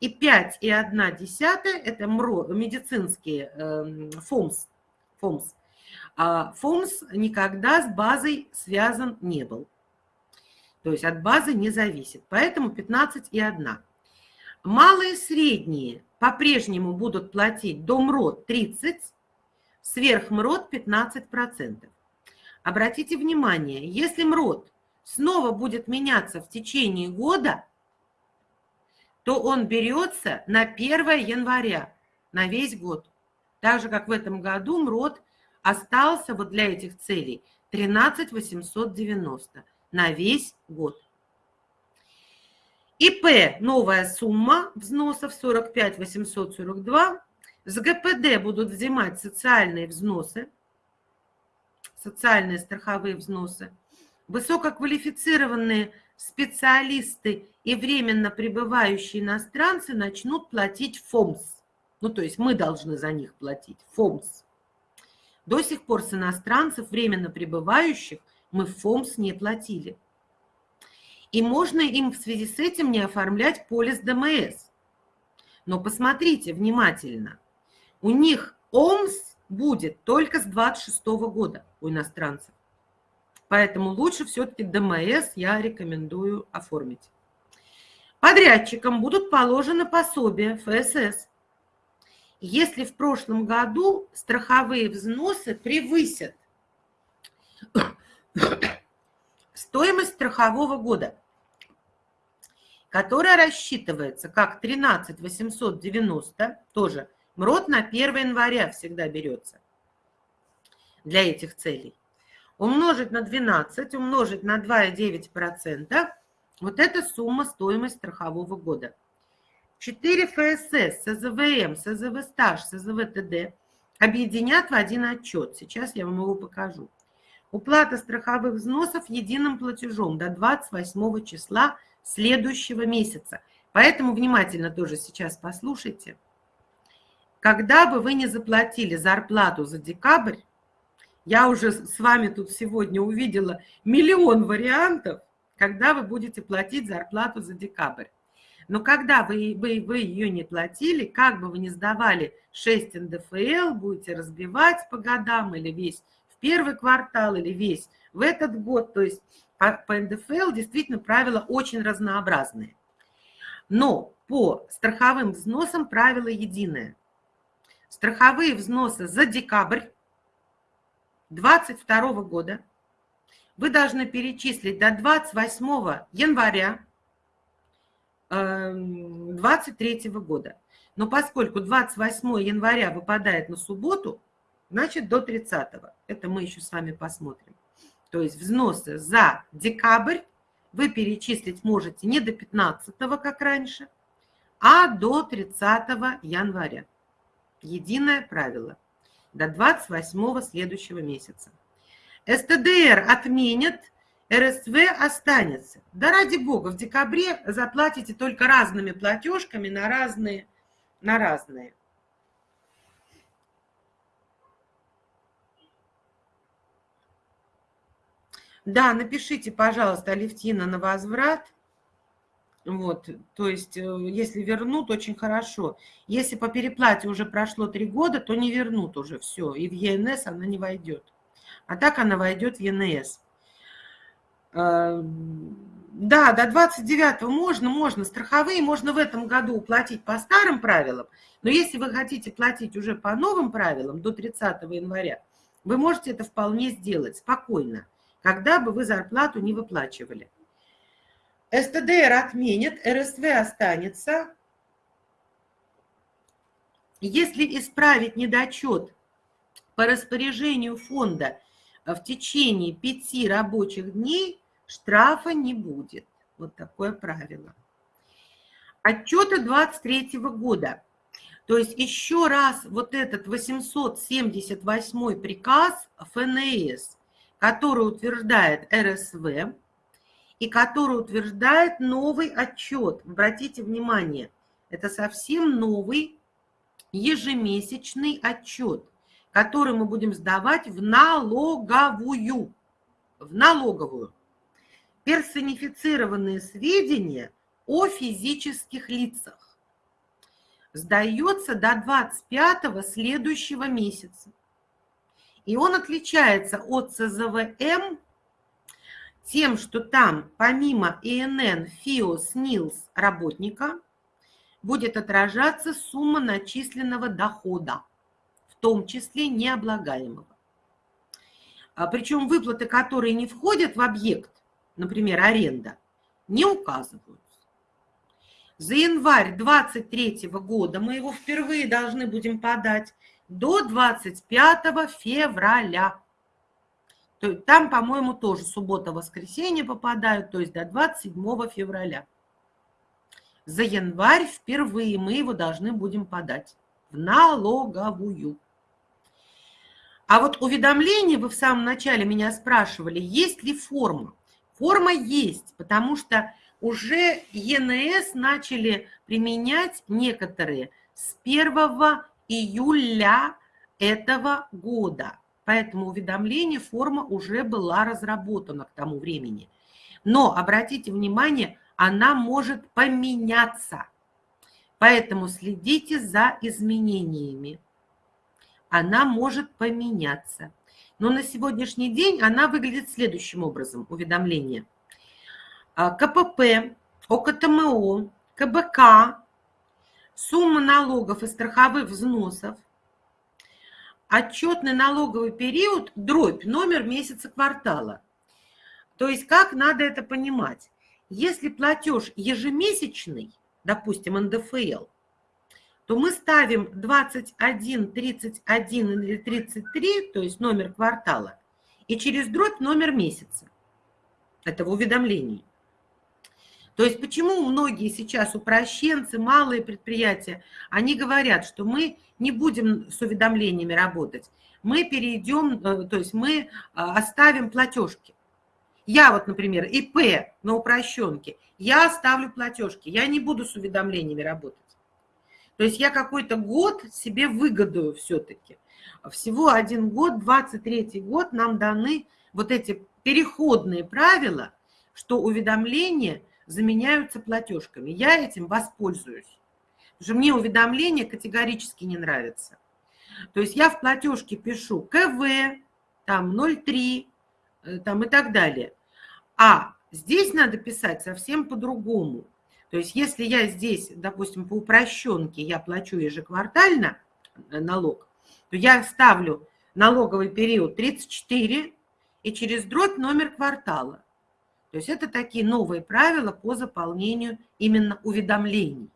И 5,1 – это МРО, медицинские э, ФОМС. ФОМС. А ФОМС никогда с базой связан не был. То есть от базы не зависит. Поэтому 15,1. Малые и средние по-прежнему будут платить до МРОД 30, сверх МРОД 15%. Обратите внимание, если МРОД снова будет меняться в течение года, то он берется на 1 января, на весь год. Так же, как в этом году МРОД остался вот для этих целей 13 890 на весь год. ИП новая сумма взносов 45 842. С ГПД будут взимать социальные взносы, социальные страховые взносы. Высококвалифицированные специалисты и временно пребывающие иностранцы начнут платить ФОМС. Ну, то есть мы должны за них платить ФОМС. До сих пор с иностранцев, временно пребывающих, мы ФОМС не платили. И можно им в связи с этим не оформлять полис ДМС. Но посмотрите внимательно. У них ОМС будет только с 26 года у иностранцев. Поэтому лучше все-таки ДМС я рекомендую оформить. Подрядчикам будут положены пособия ФСС. Если в прошлом году страховые взносы превысят стоимость страхового года, которая рассчитывается как 13 890, тоже МРОД на 1 января всегда берется для этих целей. Умножить на 12, умножить на 2,9%, вот эта сумма стоимость страхового года. 4 ФСС, СЗВМ, СЗВ стаж, СЗВ ТД объединят в один отчет. Сейчас я вам его покажу. Уплата страховых взносов единым платежом до 28 числа следующего месяца. Поэтому внимательно тоже сейчас послушайте. Когда бы вы не заплатили зарплату за декабрь, я уже с вами тут сегодня увидела миллион вариантов, когда вы будете платить зарплату за декабрь. Но когда вы, вы, вы ее не платили, как бы вы ни сдавали 6 НДФЛ, будете разбивать по годам или весь в первый квартал, или весь в этот год, то есть по, по НДФЛ действительно правила очень разнообразные. Но по страховым взносам правило единое. Страховые взносы за декабрь 2022 года вы должны перечислить до 28 января 2023 эм, года. Но поскольку 28 января выпадает на субботу, значит до 30. Это мы еще с вами посмотрим. То есть взносы за декабрь вы перечислить можете не до 15, как раньше, а до 30 января. Единое правило. До 28 следующего месяца. СТДР отменят, РСВ останется. Да ради бога, в декабре заплатите только разными платежками на разные, на разные. Да, напишите, пожалуйста, Алевтина на возврат. Вот, то есть, э, если вернут, очень хорошо. Если по переплате уже прошло три года, то не вернут уже все, и в ЕНС она не войдет. А так она войдет в ЕНС. Э, да, до 29 можно, можно. Страховые можно в этом году уплатить по старым правилам, но если вы хотите платить уже по новым правилам до 30 января, вы можете это вполне сделать спокойно когда бы вы зарплату не выплачивали. СТДР отменит, РСВ останется. Если исправить недочет по распоряжению фонда в течение пяти рабочих дней, штрафа не будет. Вот такое правило. Отчеты 23 года. То есть еще раз вот этот 878 приказ ФНС который утверждает РСВ и который утверждает новый отчет. Обратите внимание, это совсем новый ежемесячный отчет, который мы будем сдавать в налоговую. В налоговую. Персонифицированные сведения о физических лицах. сдается до 25 следующего месяца. И он отличается от ЦЗВМ тем, что там помимо ИНН, ФИО, СНИЛС работника будет отражаться сумма начисленного дохода, в том числе необлагаемого. А Причем выплаты, которые не входят в объект, например, аренда, не указываются. За январь 2023 года мы его впервые должны будем подать до 25 февраля. То есть там, по-моему, тоже суббота-воскресенье попадают, то есть до 27 февраля. За январь впервые мы его должны будем подать в налоговую. А вот уведомление, вы в самом начале меня спрашивали, есть ли форма. Форма есть, потому что уже ЕНС начали применять некоторые с 1 июля этого года. Поэтому уведомление, форма уже была разработана к тому времени. Но, обратите внимание, она может поменяться. Поэтому следите за изменениями. Она может поменяться. Но на сегодняшний день она выглядит следующим образом, уведомление. А, КПП, ОКТМО, КБК, сумма налогов и страховых взносов, отчетный налоговый период, дробь, номер месяца квартала. То есть как надо это понимать? Если платеж ежемесячный, допустим, НДФЛ, то мы ставим 21, 31 или 33, то есть номер квартала, и через дробь номер месяца. Это в уведомлении. То есть почему многие сейчас упрощенцы, малые предприятия, они говорят, что мы не будем с уведомлениями работать, мы перейдем, э, то есть мы а, оставим платежки. Я вот, например, ИП на упрощенке, я оставлю платежки, я не буду с уведомлениями работать. То есть я какой-то год себе выгодую все-таки. Всего один год, 23 год нам даны вот эти переходные правила, что уведомления заменяются платежками. Я этим воспользуюсь. Потому что мне уведомления категорически не нравятся. То есть я в платежке пишу КВ, там 0,3, э, там и так далее. А здесь надо писать совсем по-другому. То есть если я здесь, допустим, по упрощенке я плачу ежеквартально э, налог, то я ставлю налоговый период 34 и через дробь номер квартала. То есть это такие новые правила по заполнению именно уведомлений.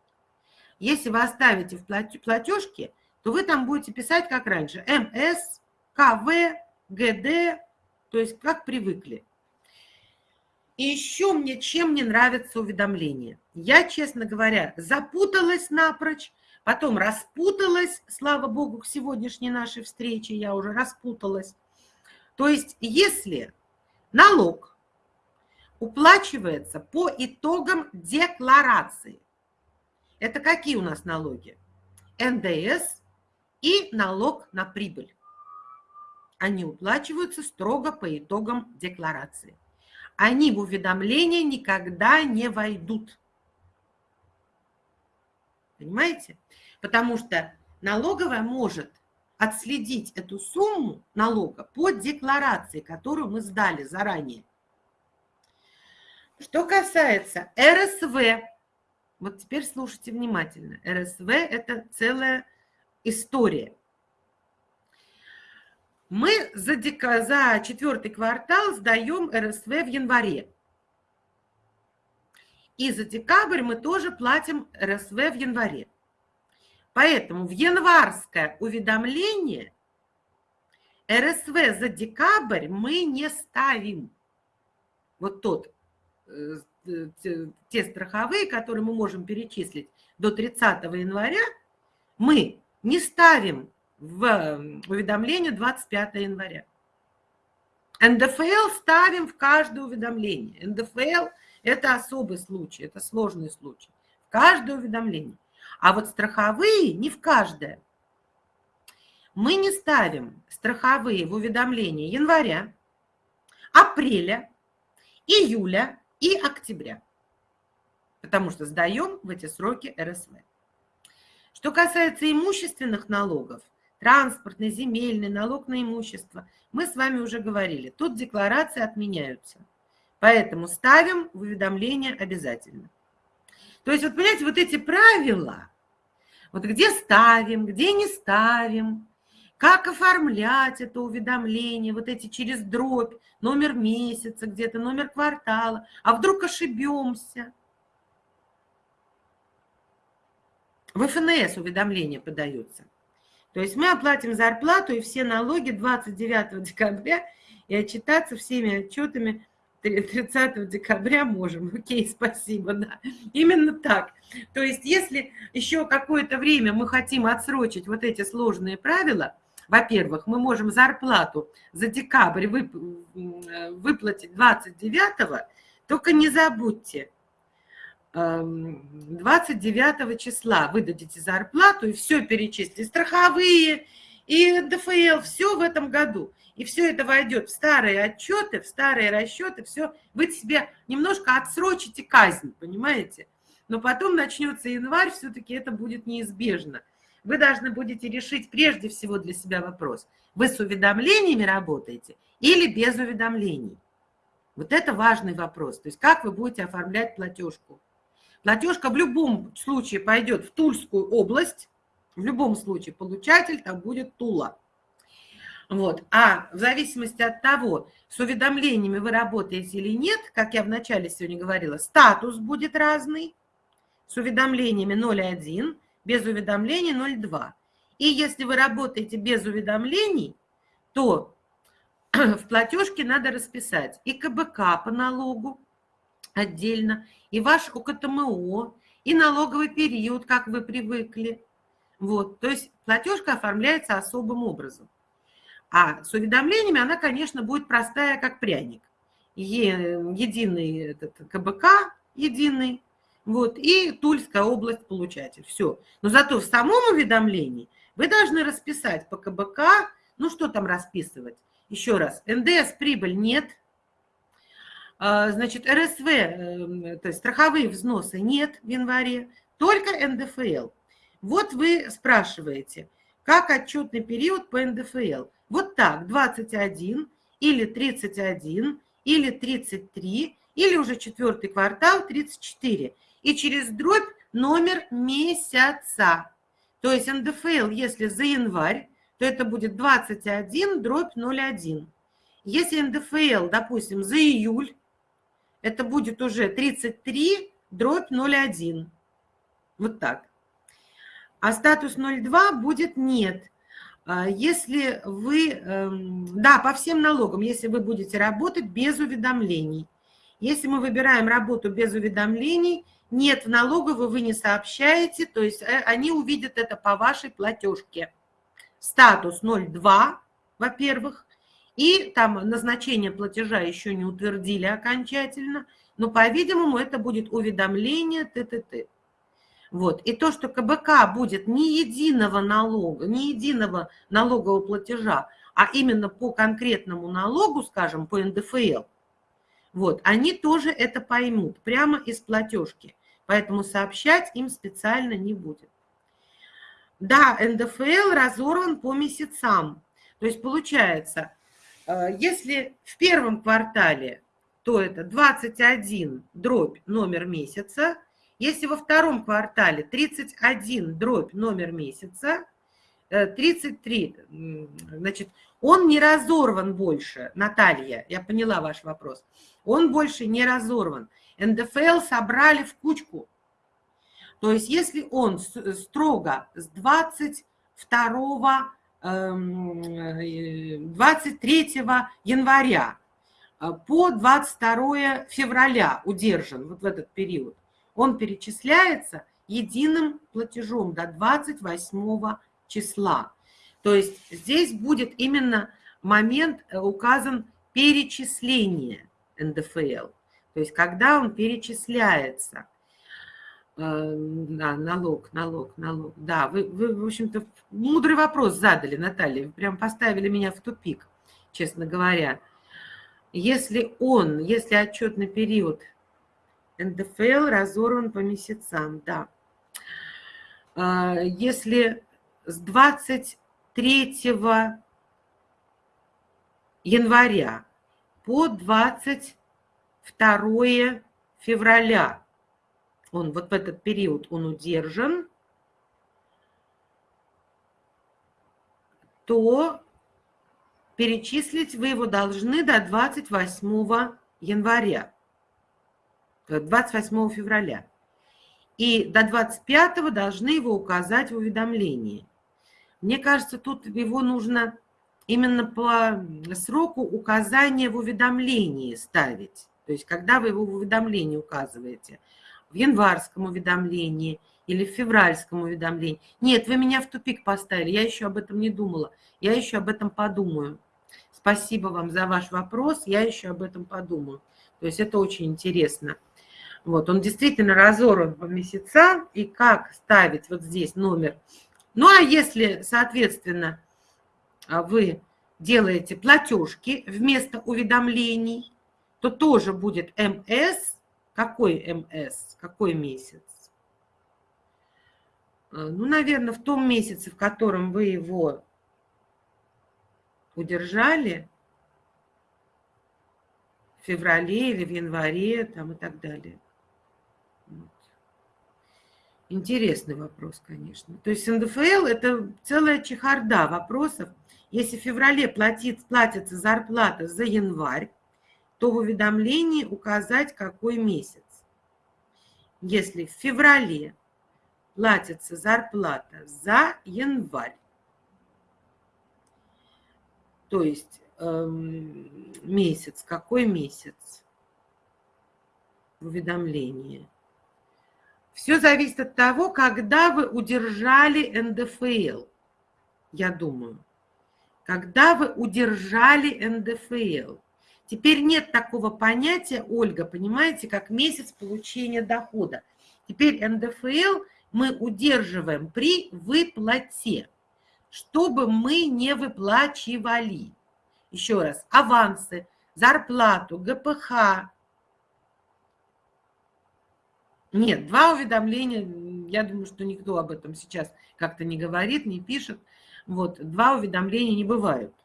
Если вы оставите в платежке, то вы там будете писать как раньше. МС, КВ, ГД, то есть как привыкли. И еще мне чем не нравится уведомление. Я, честно говоря, запуталась напрочь, потом распуталась, слава богу, к сегодняшней нашей встрече я уже распуталась. То есть если налог уплачивается по итогам декларации, это какие у нас налоги? НДС и налог на прибыль. Они уплачиваются строго по итогам декларации они в уведомление никогда не войдут. Понимаете? Потому что налоговая может отследить эту сумму налога по декларации, которую мы сдали заранее. Что касается РСВ, вот теперь слушайте внимательно. РСВ – это целая история. Мы за, дека, за четвертый квартал сдаем РСВ в январе. И за декабрь мы тоже платим РСВ в январе. Поэтому в январское уведомление РСВ за декабрь мы не ставим. Вот тот, те страховые, которые мы можем перечислить до 30 января, мы не ставим в уведомление 25 января. НДФЛ ставим в каждое уведомление. НДФЛ – это особый случай, это сложный случай. В каждое уведомление. А вот страховые не в каждое. Мы не ставим страховые в уведомление января, апреля, июля и октября. Потому что сдаем в эти сроки РСВ. Что касается имущественных налогов, транспортный, земельный, налог на имущество, мы с вами уже говорили, тут декларации отменяются. Поэтому ставим в уведомление обязательно. То есть, вот понимаете, вот эти правила, вот где ставим, где не ставим, как оформлять это уведомление, вот эти через дробь, номер месяца где-то, номер квартала, а вдруг ошибемся. В ФНС уведомление подается. То есть мы оплатим зарплату и все налоги 29 декабря и отчитаться всеми отчетами 30 декабря можем. Окей, спасибо, да. Именно так. То есть если еще какое-то время мы хотим отсрочить вот эти сложные правила, во-первых, мы можем зарплату за декабрь выплатить 29-го, только не забудьте, 29 эм, числа выдадите зарплату и все перечислите, страховые, и ДФЛ, все в этом году. И все это войдет в старые отчеты, в старые расчеты, все. Вы себе немножко отсрочите казнь, понимаете? Но потом начнется январь, все-таки это будет неизбежно. Вы должны будете решить прежде всего для себя вопрос. Вы с уведомлениями работаете или без уведомлений? Вот это важный вопрос. То есть как вы будете оформлять платежку? Платежка в любом случае пойдет в Тульскую область, в любом случае получатель там будет Тула. Вот. А в зависимости от того, с уведомлениями вы работаете или нет, как я вначале сегодня говорила, статус будет разный. С уведомлениями 0,1, без уведомлений 0,2. И если вы работаете без уведомлений, то в платежке надо расписать и КБК по налогу отдельно, и ваш ОКТМО, и налоговый период, как вы привыкли. Вот, то есть платежка оформляется особым образом. А с уведомлениями она, конечно, будет простая, как пряник. Единый этот КБК, единый, вот, и Тульская область получатель. Все. Но зато в самом уведомлении вы должны расписать по КБК, ну что там расписывать? Еще раз, НДС прибыль нет, а, значит, РСВ, эм, то есть страховые взносы нет в январе, только НДФЛ. Вот вы спрашиваете, как отчетный период по НДФЛ? Вот так, 21 или 31 или 33 или уже четвертый квартал 34 и через дробь номер месяца. То есть НДФЛ, если за январь, то это будет 21 дробь 01. Если НДФЛ, допустим, за июль, это будет уже 33 дробь 01. Вот так. А статус 02 будет нет. А если вы, эм, да, по всем налогам, если вы будете работать без уведомлений. Если мы выбираем работу без уведомлений, нет, в налоговую вы не сообщаете, то есть э, они увидят это по вашей платежке. Статус 02, во-первых, и там назначение платежа еще не утвердили окончательно, но, по-видимому, это будет уведомление ТТТ. Вот. И то, что КБК будет не единого налога, не единого налогового платежа, а именно по конкретному налогу, скажем, по НДФЛ, вот, они тоже это поймут прямо из платежки поэтому сообщать им специально не будет. Да, НДФЛ разорван по месяцам. То есть получается, э, если в первом квартале, то это 21 дробь номер месяца, если во втором квартале 31 дробь номер месяца, 33, э, значит, он не разорван больше, Наталья, я поняла ваш вопрос, он больше не разорван. НДФЛ собрали в кучку. То есть если он строго с 22 23 эм, января э, по 22 февраля удержан вот в этот период, он перечисляется единым платежом до 28 числа. То есть здесь будет именно момент э, указан перечисление НДФЛ. То есть когда он перечисляется, э, да, налог, налог, налог. Да, вы, вы, в общем-то, мудрый вопрос задали, Наталья. Вы прям поставили меня в тупик, честно говоря. Если он, если отчетный период НДФЛ разорван по месяцам, да. а, если с 23 января по 22 февраля, он вот в этот период он удержан, то перечислить вы его должны до 28 января, 28 февраля. И до 25 должны его указать в уведомлении. Мне кажется, тут его нужно именно по сроку указания в уведомлении ставить. То есть, когда вы его в уведомлении указываете, в январском уведомлении или в февральском уведомлении. Нет, вы меня в тупик поставили, я еще об этом не думала, я еще об этом подумаю. Спасибо вам за ваш вопрос, я еще об этом подумаю. То есть это очень интересно. Вот, он действительно разорван по месяцам, и как ставить вот здесь номер. Ну, а если, соответственно, вы делаете платежки вместо уведомлений, то тоже будет МС. Какой МС? Какой месяц? А, ну, наверное, в том месяце, в котором вы его удержали, в феврале или в январе там и так далее. Вот. Интересный вопрос, конечно. То есть НДФЛ – это целая чехарда вопросов. Если в феврале платит, платится зарплата за январь, то в уведомлении указать, какой месяц. Если в феврале платится зарплата за январь, то есть эм, месяц, какой месяц в уведомлении. Все зависит от того, когда вы удержали НДФЛ, я думаю. Когда вы удержали НДФЛ. Теперь нет такого понятия, Ольга, понимаете, как месяц получения дохода. Теперь НДФЛ мы удерживаем при выплате, чтобы мы не выплачивали. Еще раз, авансы, зарплату, ГПХ. Нет, два уведомления, я думаю, что никто об этом сейчас как-то не говорит, не пишет. Вот, два уведомления не бывают.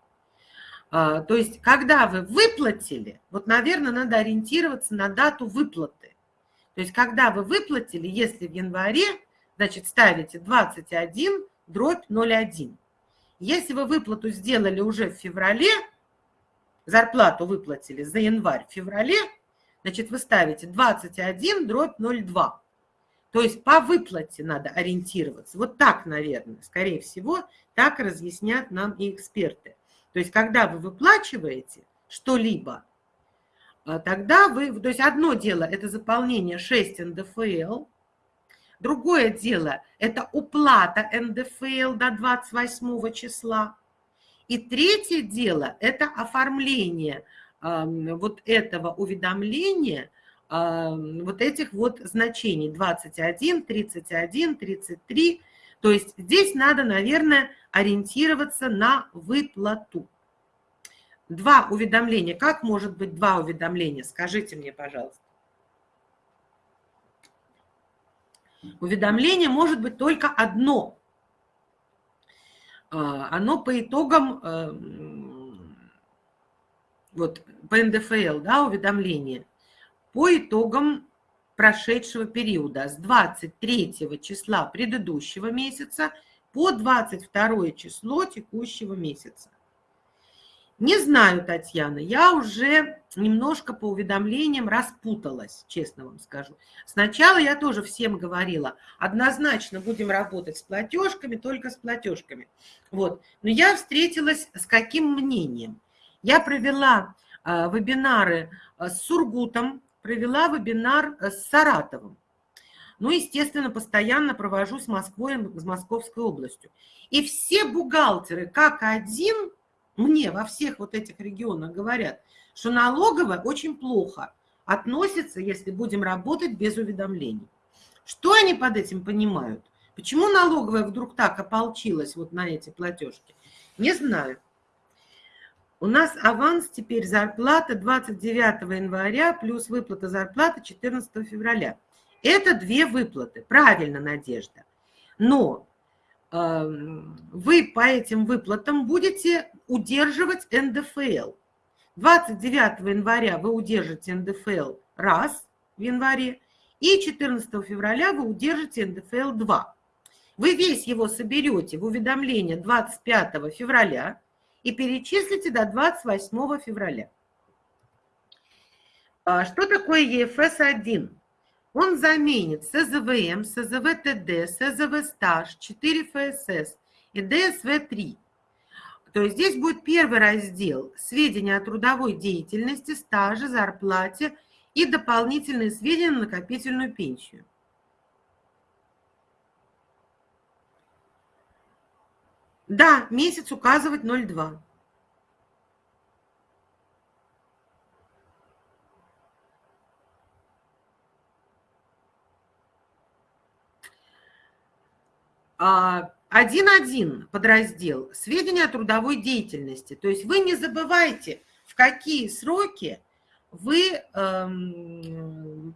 А, то есть, когда вы выплатили, вот, наверное, надо ориентироваться на дату выплаты. То есть, когда вы выплатили, если в январе, значит, ставите 21 дробь 0,1. Если вы выплату сделали уже в феврале, зарплату выплатили за январь в феврале, значит, вы ставите 21 дробь 0,2. То есть по выплате надо ориентироваться. Вот так, наверное, скорее всего, так разъяснят нам и эксперты. То есть когда вы выплачиваете что-либо, а, тогда вы... То есть одно дело – это заполнение 6 НДФЛ, другое дело – это уплата НДФЛ до 28 числа, и третье дело – это оформление вот этого уведомления – вот этих вот значений 21, 31, 33. То есть здесь надо, наверное, ориентироваться на выплату. Два уведомления. Как может быть два уведомления? Скажите мне, пожалуйста. Уведомление может быть только одно. А, оно по итогам, эм, вот по НДФЛ, да, уведомление – по итогам прошедшего периода с 23 числа предыдущего месяца по 22 число текущего месяца. Не знаю, Татьяна, я уже немножко по уведомлениям распуталась, честно вам скажу. Сначала я тоже всем говорила, однозначно будем работать с платежками, только с платежками. Вот. Но я встретилась с каким мнением? Я провела э, вебинары а, с Сургутом, провела вебинар э, с Саратовым. Ну, естественно, постоянно провожу с Москвой, с Московской областью. И все бухгалтеры, как один, мне во всех вот этих регионах говорят, что налоговая очень плохо относится, если будем работать без уведомлений. Что они под этим понимают? Почему налоговая вдруг так ополчилась вот на эти платежки? Не знаю. У нас аванс теперь зарплата 29 января плюс выплата зарплаты 14 февраля. Это две выплаты. Правильно, Надежда. Но эм, вы по этим выплатам будете удерживать НДФЛ. 29 января вы удержите НДФЛ раз в январе, и 14 февраля вы удержите НДФЛ 2. Вы весь его соберете в уведомление 25 февраля и перечислите до 28 февраля. А что такое ЕФС-1? Он заменит СЗВМ, СЗВ-ТД, СЗВ-стаж, 4 ФСС и ДСВ-3. То есть здесь будет первый раздел – сведения о трудовой деятельности, стаже, зарплате и дополнительные сведения на накопительную пенсию. Да, месяц указывать 0,2. А, один-один подраздел «Сведения о трудовой деятельности». То есть вы не забывайте, в какие сроки вы эм,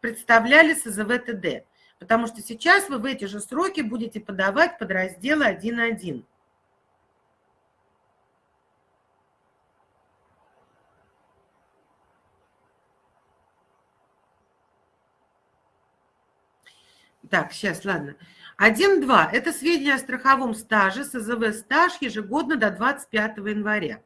представляли СЗВ-ТД, потому что сейчас вы в эти же сроки будете подавать подразделы 1.1. Так, сейчас, ладно. 1.2 – это сведения о страховом стаже, СЗВ стаж ежегодно до 25 января.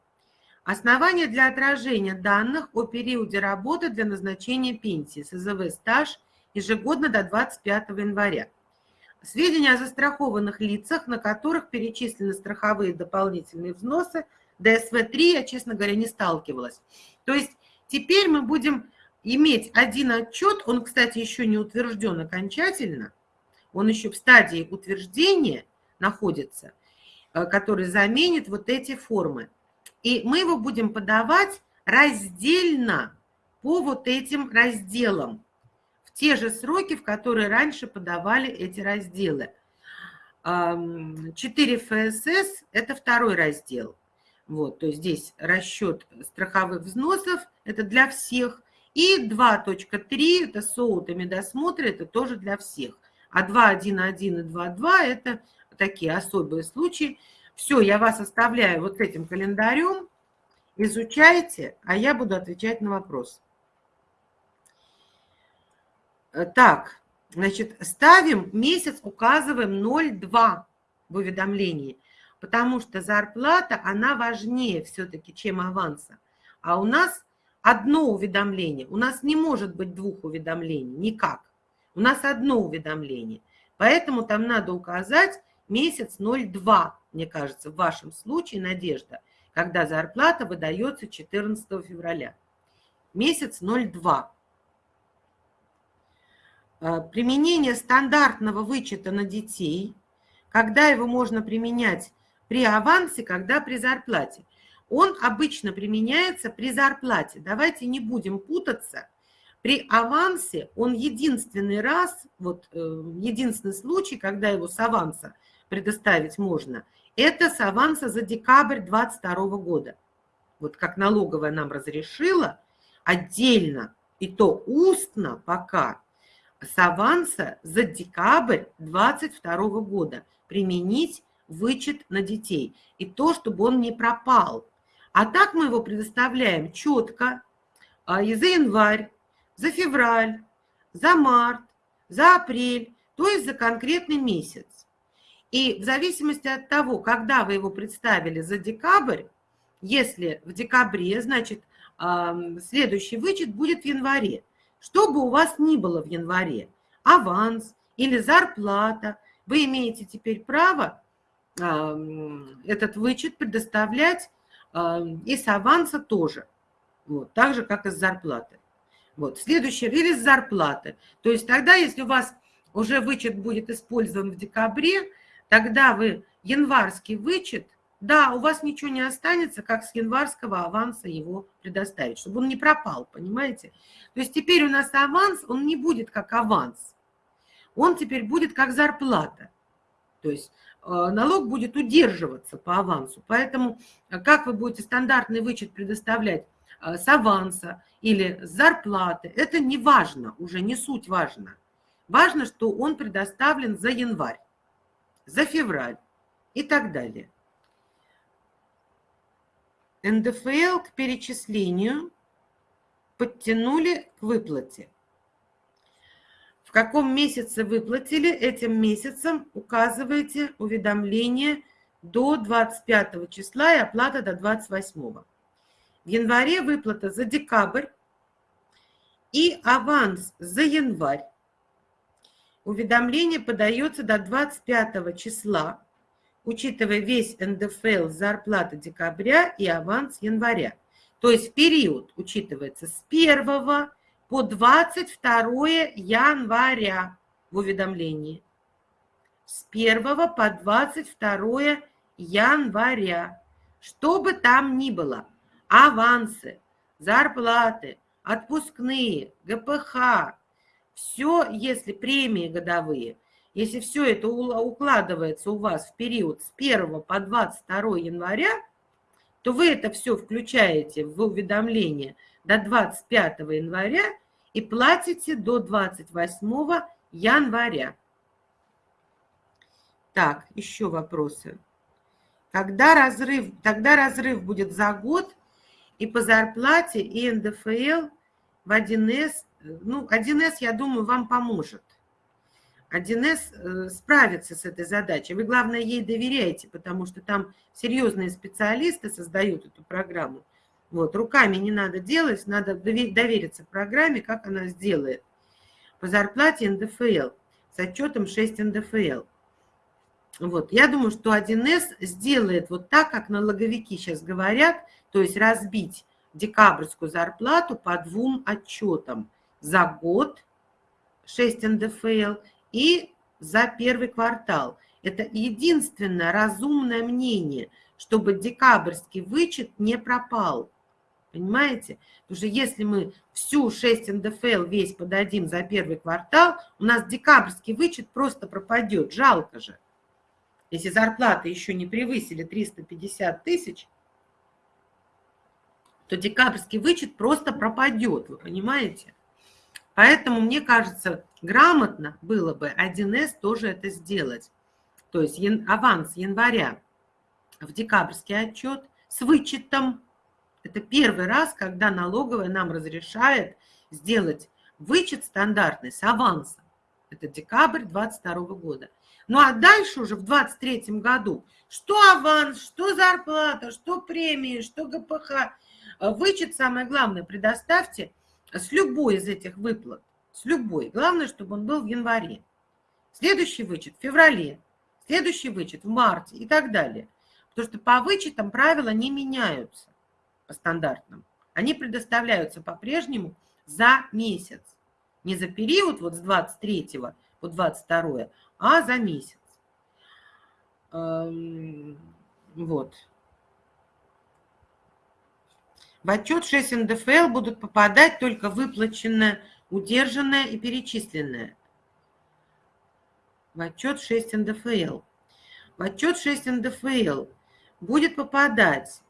Основания для отражения данных о периоде работы для назначения пенсии, СЗВ стаж ежегодно до 25 января. Сведения о застрахованных лицах, на которых перечислены страховые дополнительные взносы, ДСВ-3 я, честно говоря, не сталкивалась. То есть теперь мы будем иметь один отчет, он, кстати, еще не утвержден окончательно, он еще в стадии утверждения находится, э, который заменит вот эти формы. И мы его будем подавать раздельно по вот этим разделам, в те же сроки, в которые раньше подавали эти разделы. 4 ФСС – это второй раздел. Вот, то есть здесь расчет страховых взносов, это для всех. И 2.3 – это СОУТ и медосмотры, это тоже для всех. А 2.1.1 и 2.2 – это такие особые случаи. Все, я вас оставляю вот этим календарем, изучайте, а я буду отвечать на вопрос. Э, так, значит, ставим месяц, указываем 0,2 в уведомлении, потому что зарплата, она важнее все-таки, чем аванса. А у нас одно уведомление, у нас не может быть двух уведомлений, никак. У нас одно уведомление. Поэтому там надо указать месяц 0,2, мне кажется, в вашем случае, Надежда, когда зарплата выдается 14 февраля. Месяц 0,2. А, применение стандартного вычета на детей, когда его можно применять при авансе, когда при зарплате. Он обычно применяется при зарплате. Давайте не будем путаться – при авансе он единственный раз, вот э, единственный случай, когда его с аванса предоставить можно, это с аванса за декабрь 2022 года. Вот как налоговая нам разрешила, отдельно, и то устно пока, с аванса за декабрь 2022 года применить вычет на детей. И то, чтобы он не пропал. А так мы его предоставляем четко а, и за январь, за февраль, за март, за апрель, то есть за конкретный месяц. И в зависимости от того, когда вы его представили за декабрь, если в декабре, значит, следующий вычет будет в январе. Что бы у вас ни было в январе, аванс или зарплата, вы имеете теперь право этот вычет предоставлять и с аванса тоже, вот, так же, как и с зарплаты. Вот. Следующий релиз зарплаты. То есть тогда, если у вас уже вычет будет использован в декабре, тогда вы январский вычет, да, у вас ничего не останется, как с январского аванса его предоставить, чтобы он не пропал, понимаете? То есть теперь у нас аванс, он не будет как аванс, он теперь будет как зарплата. То есть налог будет удерживаться по авансу. Поэтому э, как вы будете стандартный вычет предоставлять Э, с аванса или с зарплаты. Это не важно, уже не суть важно. Важно, что он предоставлен за январь. за февраль и так далее. НДФЛ к перечислению подтянули к выплате. Каком месяце выплатили, этим месяцем указываете уведомление до 25 числа и оплата до 28. В январе выплата за декабрь и аванс за январь. Уведомление подается до 25 числа, учитывая весь НДФЛ зарплаты декабря и аванс января. То есть период учитывается с 1 по 22 января в уведомлении. С 1 по 22 января. Что бы там ни было, авансы, зарплаты, отпускные, ГПХ, все, если премии годовые, если все это укладывается у вас в период с 1 по 22 января, то вы это все включаете в уведомление до 25 января и платите до 28 января. Так, еще вопросы. Когда разрыв, тогда разрыв будет за год и по зарплате, и НДФЛ в 1С. Ну, 1С, я думаю, вам поможет. 1С э, справится с этой задачей. Вы, главное, ей доверяете, потому что там серьезные специалисты создают эту программу. Вот, руками не надо делать, надо довериться программе, как она сделает. По зарплате НДФЛ с отчетом 6 НДФЛ. Вот. Я думаю, что 1С сделает вот так, как налоговики сейчас говорят, то есть разбить декабрьскую зарплату по двум отчетам. За год 6 НДФЛ и за первый квартал. Это единственное разумное мнение, чтобы декабрьский вычет не пропал. Понимаете? Потому что если мы всю 6 НДФЛ весь подадим за первый квартал, у нас декабрьский вычет просто пропадет. Жалко же. Если зарплаты еще не превысили 350 тысяч, то декабрьский вычет просто пропадет, вы понимаете? Поэтому, мне кажется, грамотно было бы 1С тоже это сделать. То есть аванс января в декабрьский отчет с вычетом. Это первый раз, когда налоговая нам разрешает сделать вычет стандартный с авансом. Это декабрь 2022 года. Ну а дальше уже в 2023 году, что аванс, что зарплата, что премии, что ГПХ, вычет, самое главное, предоставьте с любой из этих выплат, с любой. Главное, чтобы он был в январе. Следующий вычет в феврале, следующий вычет в марте и так далее. Потому что по вычетам правила не меняются по стандартным. Они предоставляются по-прежнему за месяц. Не за период вот с 23 по 22, а за месяц. Эм, вот. В отчет 6 НДФЛ будут попадать только выплаченное, удержанное и перечисленное. В отчет 6 НДФЛ. В отчет 6 НДФЛ будет попадать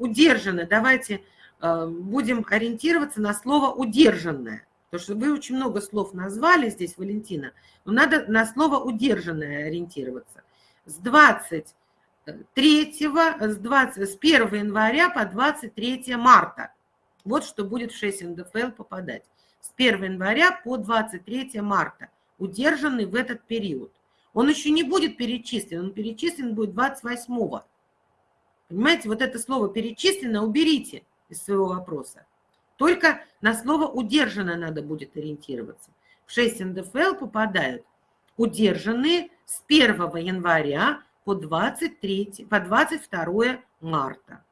удержанное. Давайте э, будем ориентироваться на слово удержанное. Потому что вы очень много слов назвали здесь, Валентина, но надо на слово удержанное ориентироваться. С 23, с, 20, с 1 января по 23 марта. Вот что будет в 6 НДФЛ попадать. С 1 января по 23 марта. Удержанный в этот период. Он еще не будет перечислен, он перечислен будет 28-го. Понимаете, вот это слово «перечислено» уберите из своего вопроса. Только на слово «удержанное» надо будет ориентироваться. В 6 НДФЛ попадают удержанные с 1 января по, 23, по 22 марта.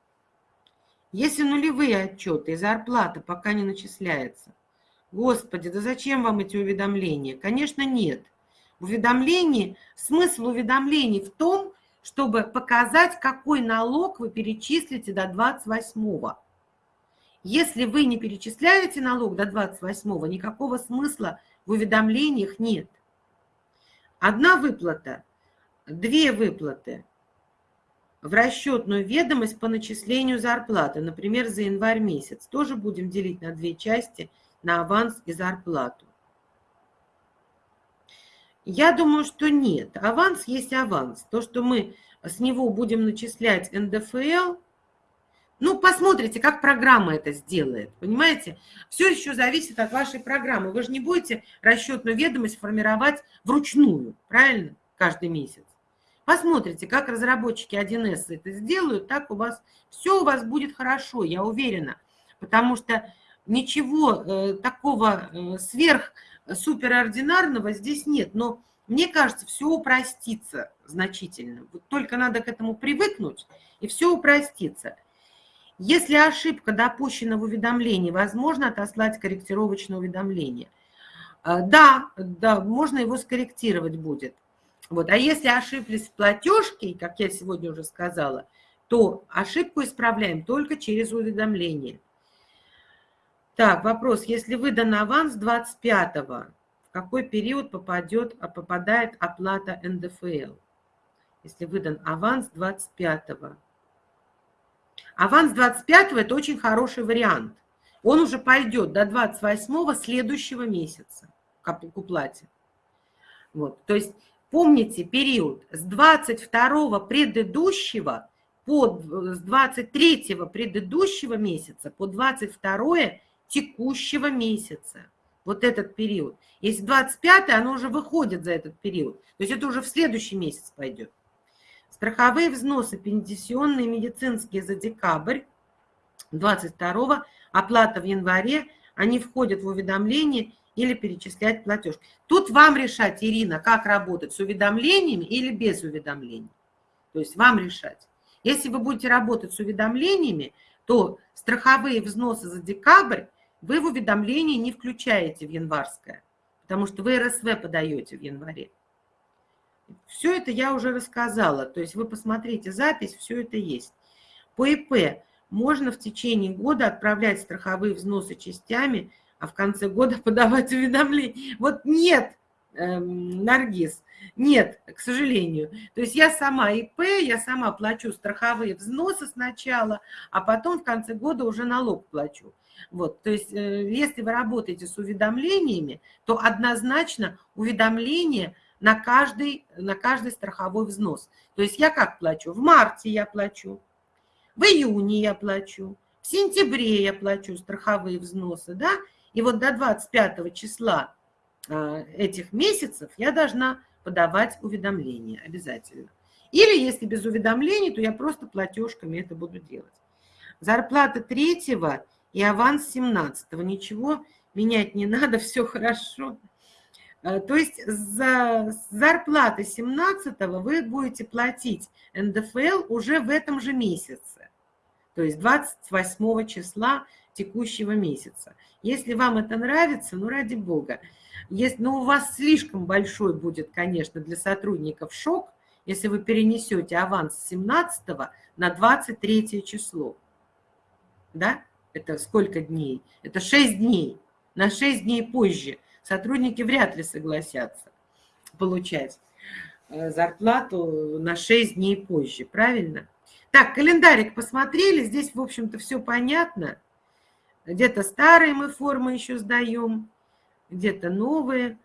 Если нулевые отчеты и зарплата пока не начисляется, Господи, да зачем вам эти уведомления? Конечно, нет. В уведомлении, смысл уведомлений в том, чтобы показать, какой налог вы перечислите до 28 если вы не перечисляете налог до 28-го, никакого смысла в уведомлениях нет. Одна выплата, две выплаты в расчетную ведомость по начислению зарплаты, например, за январь месяц. Тоже будем делить на две части, на аванс и зарплату. Я думаю, что нет. Аванс есть аванс. То, что мы с него будем начислять НДФЛ, ну, посмотрите, как программа это сделает, понимаете? Все еще зависит от вашей программы. Вы же не будете расчетную ведомость формировать вручную, правильно, каждый месяц. Посмотрите, как разработчики 1С это сделают, так у вас все у вас будет хорошо, я уверена. Потому что ничего э, такого э, сверх суперординарного здесь нет. Но мне кажется, все упростится значительно. Вот только надо к этому привыкнуть, и все упростится. Если ошибка допущена в уведомлении, возможно отослать корректировочное уведомление. А, да, да, можно его скорректировать будет. Вот. А если ошиблись в платежке, как я сегодня уже сказала, то ошибку исправляем только через уведомление. Так, вопрос. Если выдан аванс 25-го, в какой период попадет, а попадает оплата НДФЛ? Если выдан аванс 25-го. Аванс 25 это очень хороший вариант. Он уже пойдет до 28 следующего месяца к уплате. Вот. То есть помните период с 22 предыдущего по, с 23 предыдущего месяца по 22 текущего месяца. Вот этот период. Если 25 оно уже выходит за этот период. То есть это уже в следующий месяц пойдет. Страховые взносы, пенсионные, медицинские за декабрь 22 оплата в январе, они входят в уведомление или перечислять платеж. Тут вам решать, Ирина, как работать, с уведомлениями или без уведомлений. То есть вам решать. Если вы будете работать с уведомлениями, то страховые взносы за декабрь вы в уведомлении не включаете в январское, потому что вы РСВ подаете в январе. Все это я уже рассказала. То есть вы посмотрите запись, все это есть. По ИП можно в течение года отправлять страховые взносы частями, а в конце года подавать уведомления. Вот нет, эм, Наргиз, нет, к сожалению. То есть я сама ИП, я сама плачу страховые взносы сначала, а потом в конце года уже налог плачу. Вот, то есть э, если вы работаете с уведомлениями, то однозначно уведомление – на каждый, на каждый страховой взнос. То есть я как плачу? В марте я плачу, в июне я плачу, в сентябре я плачу страховые взносы, да, и вот до 25 числа а, этих месяцев я должна подавать уведомления обязательно. Или если без уведомлений, то я просто платежками это буду делать. Зарплата третьего и аванс 17 ничего менять не надо, все хорошо. Э, то есть за зарплаты 17 вы будете платить НДФЛ уже в этом же месяце, то есть 28 числа текущего месяца. Если вам это нравится, ну ради бога. Если, ну, у вас слишком большой будет, конечно, для сотрудников шок, если вы перенесете аванс с 17 на 23 число. Да? Это сколько дней? Это 6 дней. На 6 дней позже – сотрудники вряд ли согласятся получать э, зарплату на 6 дней позже, правильно? Так, календарик посмотрели, здесь, в общем-то, все понятно. Где-то старые мы формы еще сдаем, где-то новые.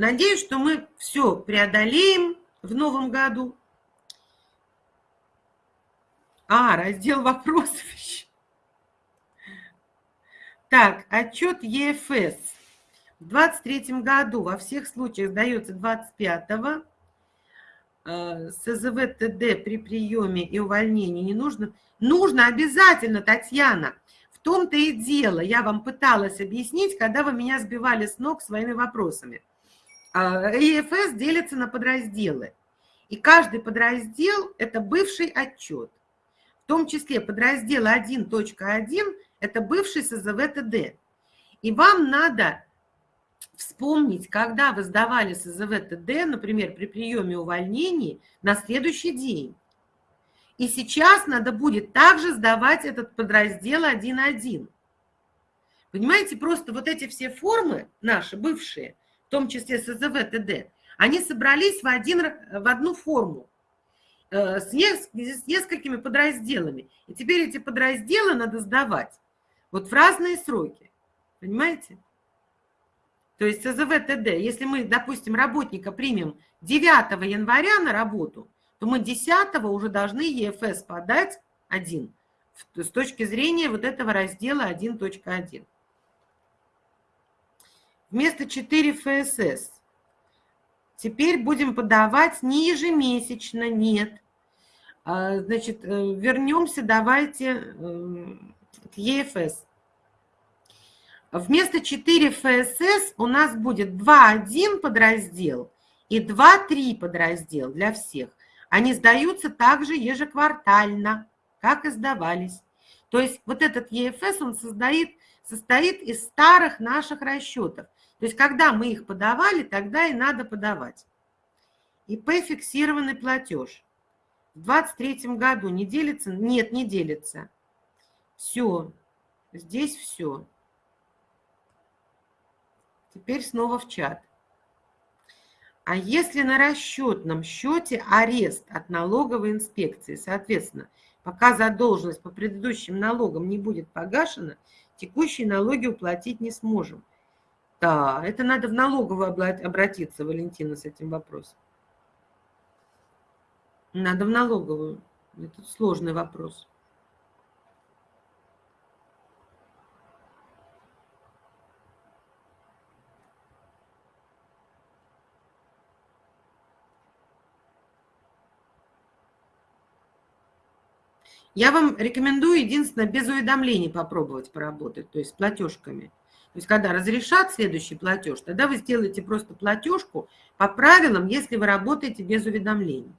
Надеюсь, что мы все преодолеем в новом году. А, раздел вопросов еще. Так, отчет ЕФС. В 23 году во всех случаях сдается 25-го. Э, СЗВ ТД при приеме и увольнении не нужно. Нужно обязательно, Татьяна. В том-то и дело, я вам пыталась объяснить, когда вы меня сбивали с ног своими вопросами. ЕФС делится на подразделы. И каждый подраздел – это бывший отчет том числе подраздел 1.1 – это бывший СЗВ-ТД. И вам надо вспомнить, когда вы сдавали СЗВ-ТД, например, при приеме увольнений, на следующий день. И сейчас надо будет также сдавать этот подраздел 1.1. Понимаете, просто вот эти все формы наши, бывшие, в том числе СЗВ-ТД, они собрались в, один, в одну форму. э, с несколькими подразделами. И теперь эти подразделы надо сдавать вот в разные сроки. Понимаете? То есть СЗВ ТД, если мы, допустим, работника примем 9 января на работу, то мы 10 уже должны ЕФС подать один с точки зрения вот этого раздела 1.1. Вместо 4 ФСС теперь будем подавать не ежемесячно, нет. А, значит, э, вернемся давайте э, к ЕФС. Вместо 4 ФСС у нас будет 2.1 подраздел и 2.3 подраздел для всех. Они сдаются также ежеквартально, как и сдавались. То есть вот этот ЕФС, он создает, состоит из старых наших расчетов. То есть когда мы их подавали, тогда и надо подавать. ИП фиксированный платеж. В 2023 году не делится? Нет, не делится. Все. Здесь все. Теперь снова в чат. А если на расчетном счете арест от налоговой инспекции, соответственно, пока задолженность по предыдущим налогам не будет погашена, текущие налоги уплатить не сможем. Да, это надо в налоговую обратиться, Валентина, с этим вопросом. Надо в налоговую. Это сложный вопрос. Я вам рекомендую единственное без уведомлений попробовать поработать, то есть с платежками. То есть когда разрешат следующий платеж, тогда вы сделаете просто платежку по правилам, если вы работаете без уведомлений.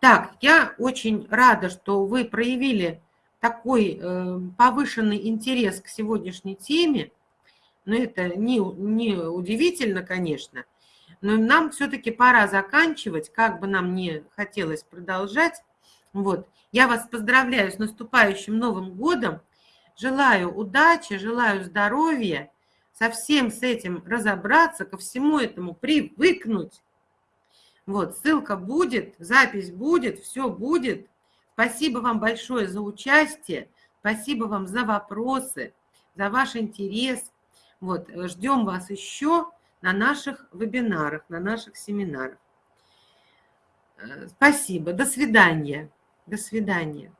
Так, я очень рада, что вы проявили такой э, повышенный интерес к сегодняшней теме. Но это не, не удивительно, конечно. Но нам все-таки пора заканчивать, как бы нам не хотелось продолжать. Вот. Я вас поздравляю с наступающим Новым годом. Желаю удачи, желаю здоровья, со всем с этим разобраться, ко всему этому привыкнуть. Вот, ссылка будет, запись будет, все будет. Спасибо вам большое за участие, спасибо вам за вопросы, за ваш интерес. Вот, ждем вас еще на наших вебинарах, на наших семинарах. Э, спасибо, до свидания. До свидания.